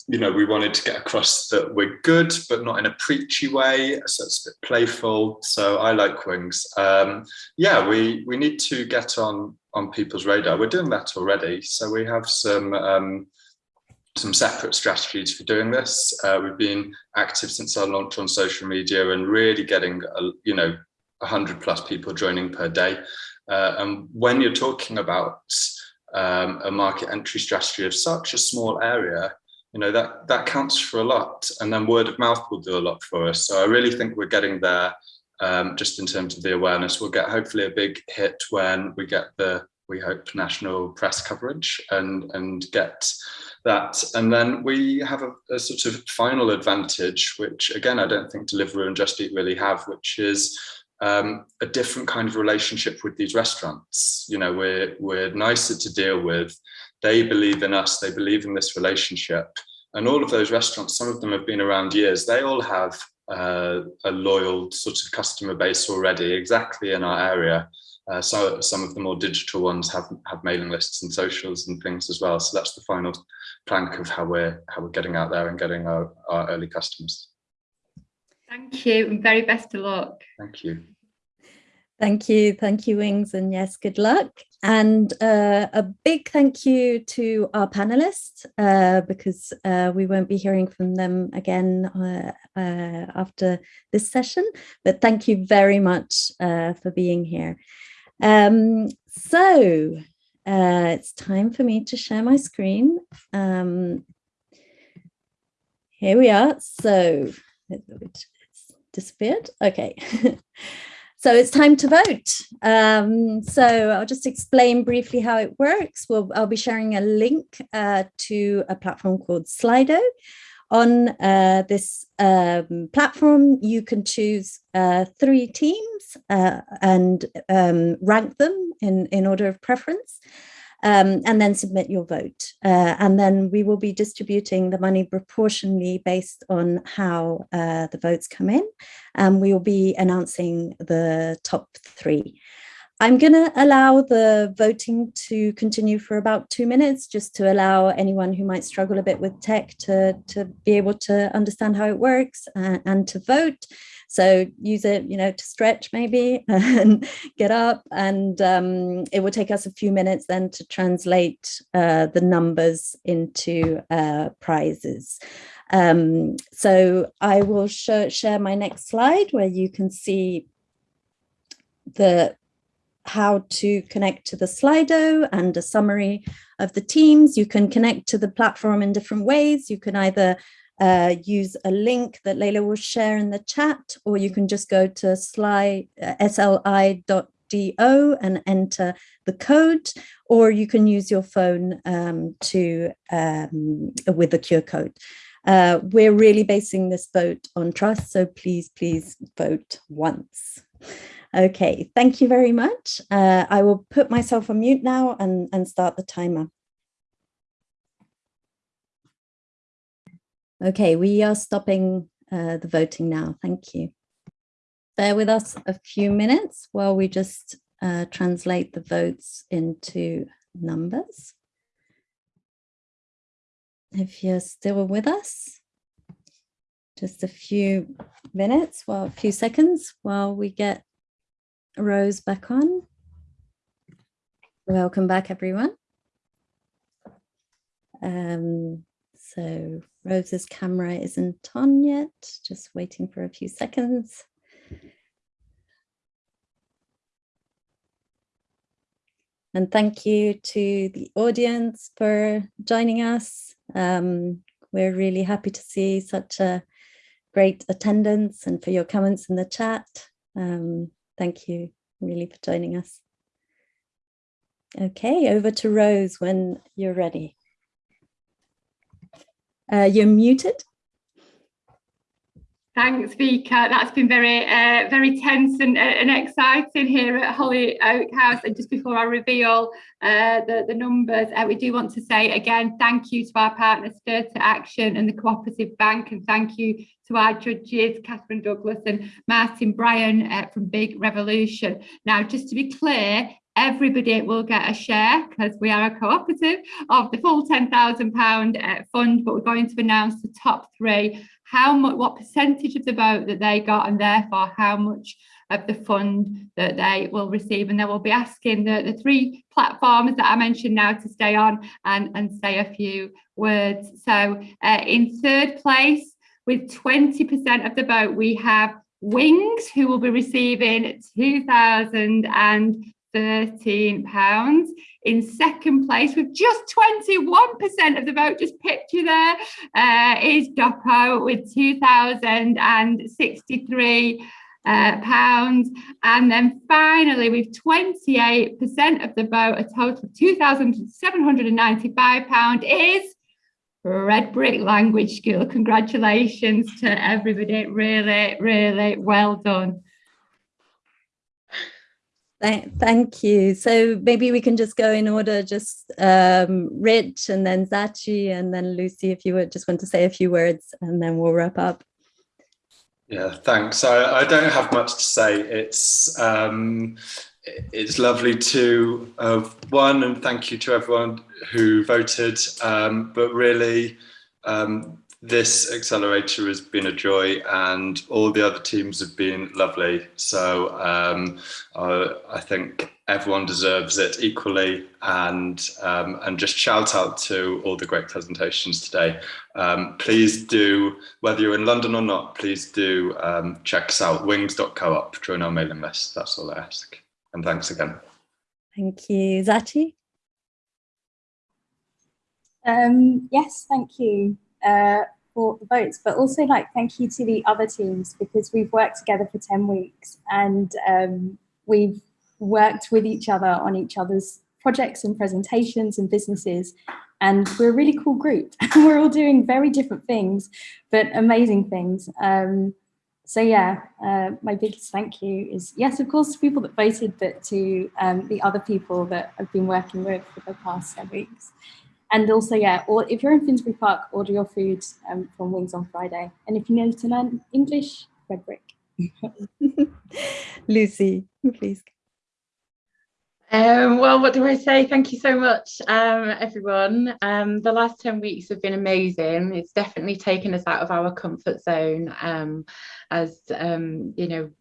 L: you know, we wanted to get across that we're good, but not in a preachy way. So it's a bit playful. So I like wings. Um, yeah, we we need to get on on people's radar. We're doing that already. So we have some. Um, some separate strategies for doing this. Uh, we've been active since our launch on social media and really getting, a, you know, 100 plus people joining per day. Uh, and when you're talking about um, a market entry strategy of such a small area, you know, that, that counts for a lot. And then word of mouth will do a lot for us. So I really think we're getting there um, just in terms of the awareness. We'll get hopefully a big hit when we get the, we hope, national press coverage and, and get that. And then we have a, a, sort of final advantage, which again, I don't think Deliveroo and Just Eat really have, which is um, a different kind of relationship with these restaurants. You know, we're, we're nicer to deal with. They believe in us, they believe in this relationship. And all of those restaurants, some of them have been around years, they all have uh, a loyal sort of customer base already, exactly in our area. Uh, so some of the more digital ones have have mailing lists and socials and things as well. So that's the final plank of how we're how we're getting out there and getting our, our early customers.
B: Thank you and very best of luck.
L: Thank you.
A: Thank you. Thank you, Wings. And yes, good luck. And uh, a big thank you to our panelists, uh, because uh, we won't be hearing from them again uh, uh, after this session. But thank you very much uh, for being here. Um, so uh, it's time for me to share my screen. Um, here we are. So it's disappeared. Okay. So it's time to vote. Um, so I'll just explain briefly how it works. We'll, I'll be sharing a link uh, to a platform called Slido. On uh, this um, platform, you can choose uh, three teams uh, and um, rank them in, in order of preference um, and then submit your vote. Uh, and then we will be distributing the money proportionally based on how uh, the votes come in. And we will be announcing the top three. I'm going to allow the voting to continue for about two minutes, just to allow anyone who might struggle a bit with tech to, to be able to understand how it works and, and to vote. So use it, you know, to stretch maybe and get up. And um, it will take us a few minutes then to translate uh, the numbers into uh, prizes. Um, so I will sh share my next slide where you can see the how to connect to the Slido and a summary of the teams. You can connect to the platform in different ways. You can either uh, use a link that Leila will share in the chat, or you can just go to sli, uh, sli.do and enter the code, or you can use your phone um, to um, with the QR code. Uh, we're really basing this vote on trust, so please, please vote once. Okay, thank you very much. Uh, I will put myself on mute now and, and start the timer. Okay, we are stopping uh, the voting now. Thank you. Bear with us a few minutes while we just uh, translate the votes into numbers. If you're still with us, just a few minutes, well, a few seconds while we get Rose back on. Welcome back, everyone. Um, so Rose's camera isn't on yet, just waiting for a few seconds. And thank you to the audience for joining us. Um, we're really happy to see such a great attendance and for your comments in the chat. Um, thank you really for joining us. Okay, over to Rose when you're ready. Uh, you're muted.
B: Thanks, Vika. That's been very, uh, very tense and, uh, and exciting here at Holly Oak House. And just before I reveal uh, the, the numbers, uh, we do want to say again, thank you to our partner Stir to Action and the Cooperative Bank, and thank you to our judges, Catherine Douglas and Martin Bryant uh, from Big Revolution. Now, just to be clear, everybody will get a share because we are a cooperative of the full £10,000 uh, fund, but we're going to announce the top three, how much, what percentage of the vote that they got and therefore how much of the fund that they will receive. And then we'll be asking the, the three platforms that I mentioned now to stay on and, and say a few words. So uh, in third place, with 20% of the vote, we have Wings, who will be receiving 2,000 and 13 pounds. In second place with just 21% of the vote just picture there uh, is DOPO with 2,063 uh, pounds. And then finally with 28% of the vote a total of 2,795 pound is Red Brick Language School. Congratulations to everybody. Really really well done
A: Thank you. So maybe we can just go in order, just um, Rich and then Zachi and then Lucy, if you would just want to say a few words and then we'll wrap up.
L: Yeah, thanks. I, I don't have much to say. It's um, it's lovely to have won and thank you to everyone who voted. Um, but really, um, this accelerator has been a joy and all the other teams have been lovely. So um, uh, I think everyone deserves it equally and um, and just shout out to all the great presentations today. Um, please do, whether you're in London or not, please do um, check us out, wings.coop, join our mailing list. That's all I ask. And thanks again.
A: Thank you. Zati?
K: Um, yes, thank you uh, for the votes, but also like thank you to the other teams because we've worked together for 10 weeks and um, we've worked with each other on each other's projects and presentations and businesses. And we're a really cool group. we're all doing very different things, but amazing things. Um, so yeah, uh, my biggest thank you is, yes, of course, to people that voted, but to um, the other people that I've been working with for the past 10 weeks. And also, yeah, or if you're in Finsbury Park, order your food um, from Wings on Friday. And if you need to learn English, Red Brick.
A: Lucy, please.
J: Um, well, what do I say? Thank you so much, um, everyone. Um, the last 10 weeks have been amazing. It's definitely taken us out of our comfort zone um, as, um, you know,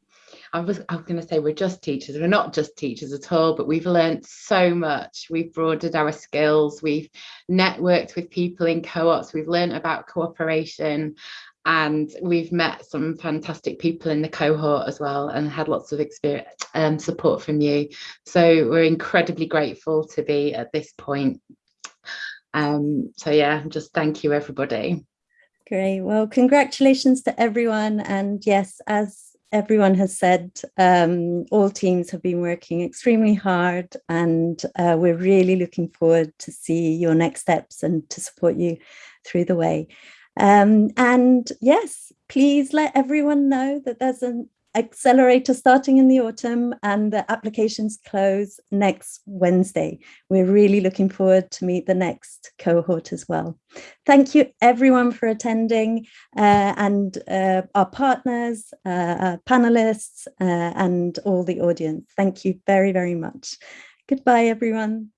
J: I was, I was going to say we're just teachers. We're not just teachers at all, but we've learned so much. We've broadened our skills. We've networked with people in co-ops. We've learned about cooperation and we've met some fantastic people in the cohort as well and had lots of experience and um, support from you so we're incredibly grateful to be at this point um so yeah just thank you everybody
A: great well congratulations to everyone and yes as everyone has said um, all teams have been working extremely hard and uh, we're really looking forward to see your next steps and to support you through the way. Um, and yes, please let everyone know that there's an accelerator starting in the autumn and the applications close next Wednesday. We're really looking forward to meet the next cohort as well. Thank you everyone for attending uh, and uh, our partners, uh, panelists uh, and all the audience. Thank you very, very much. Goodbye, everyone.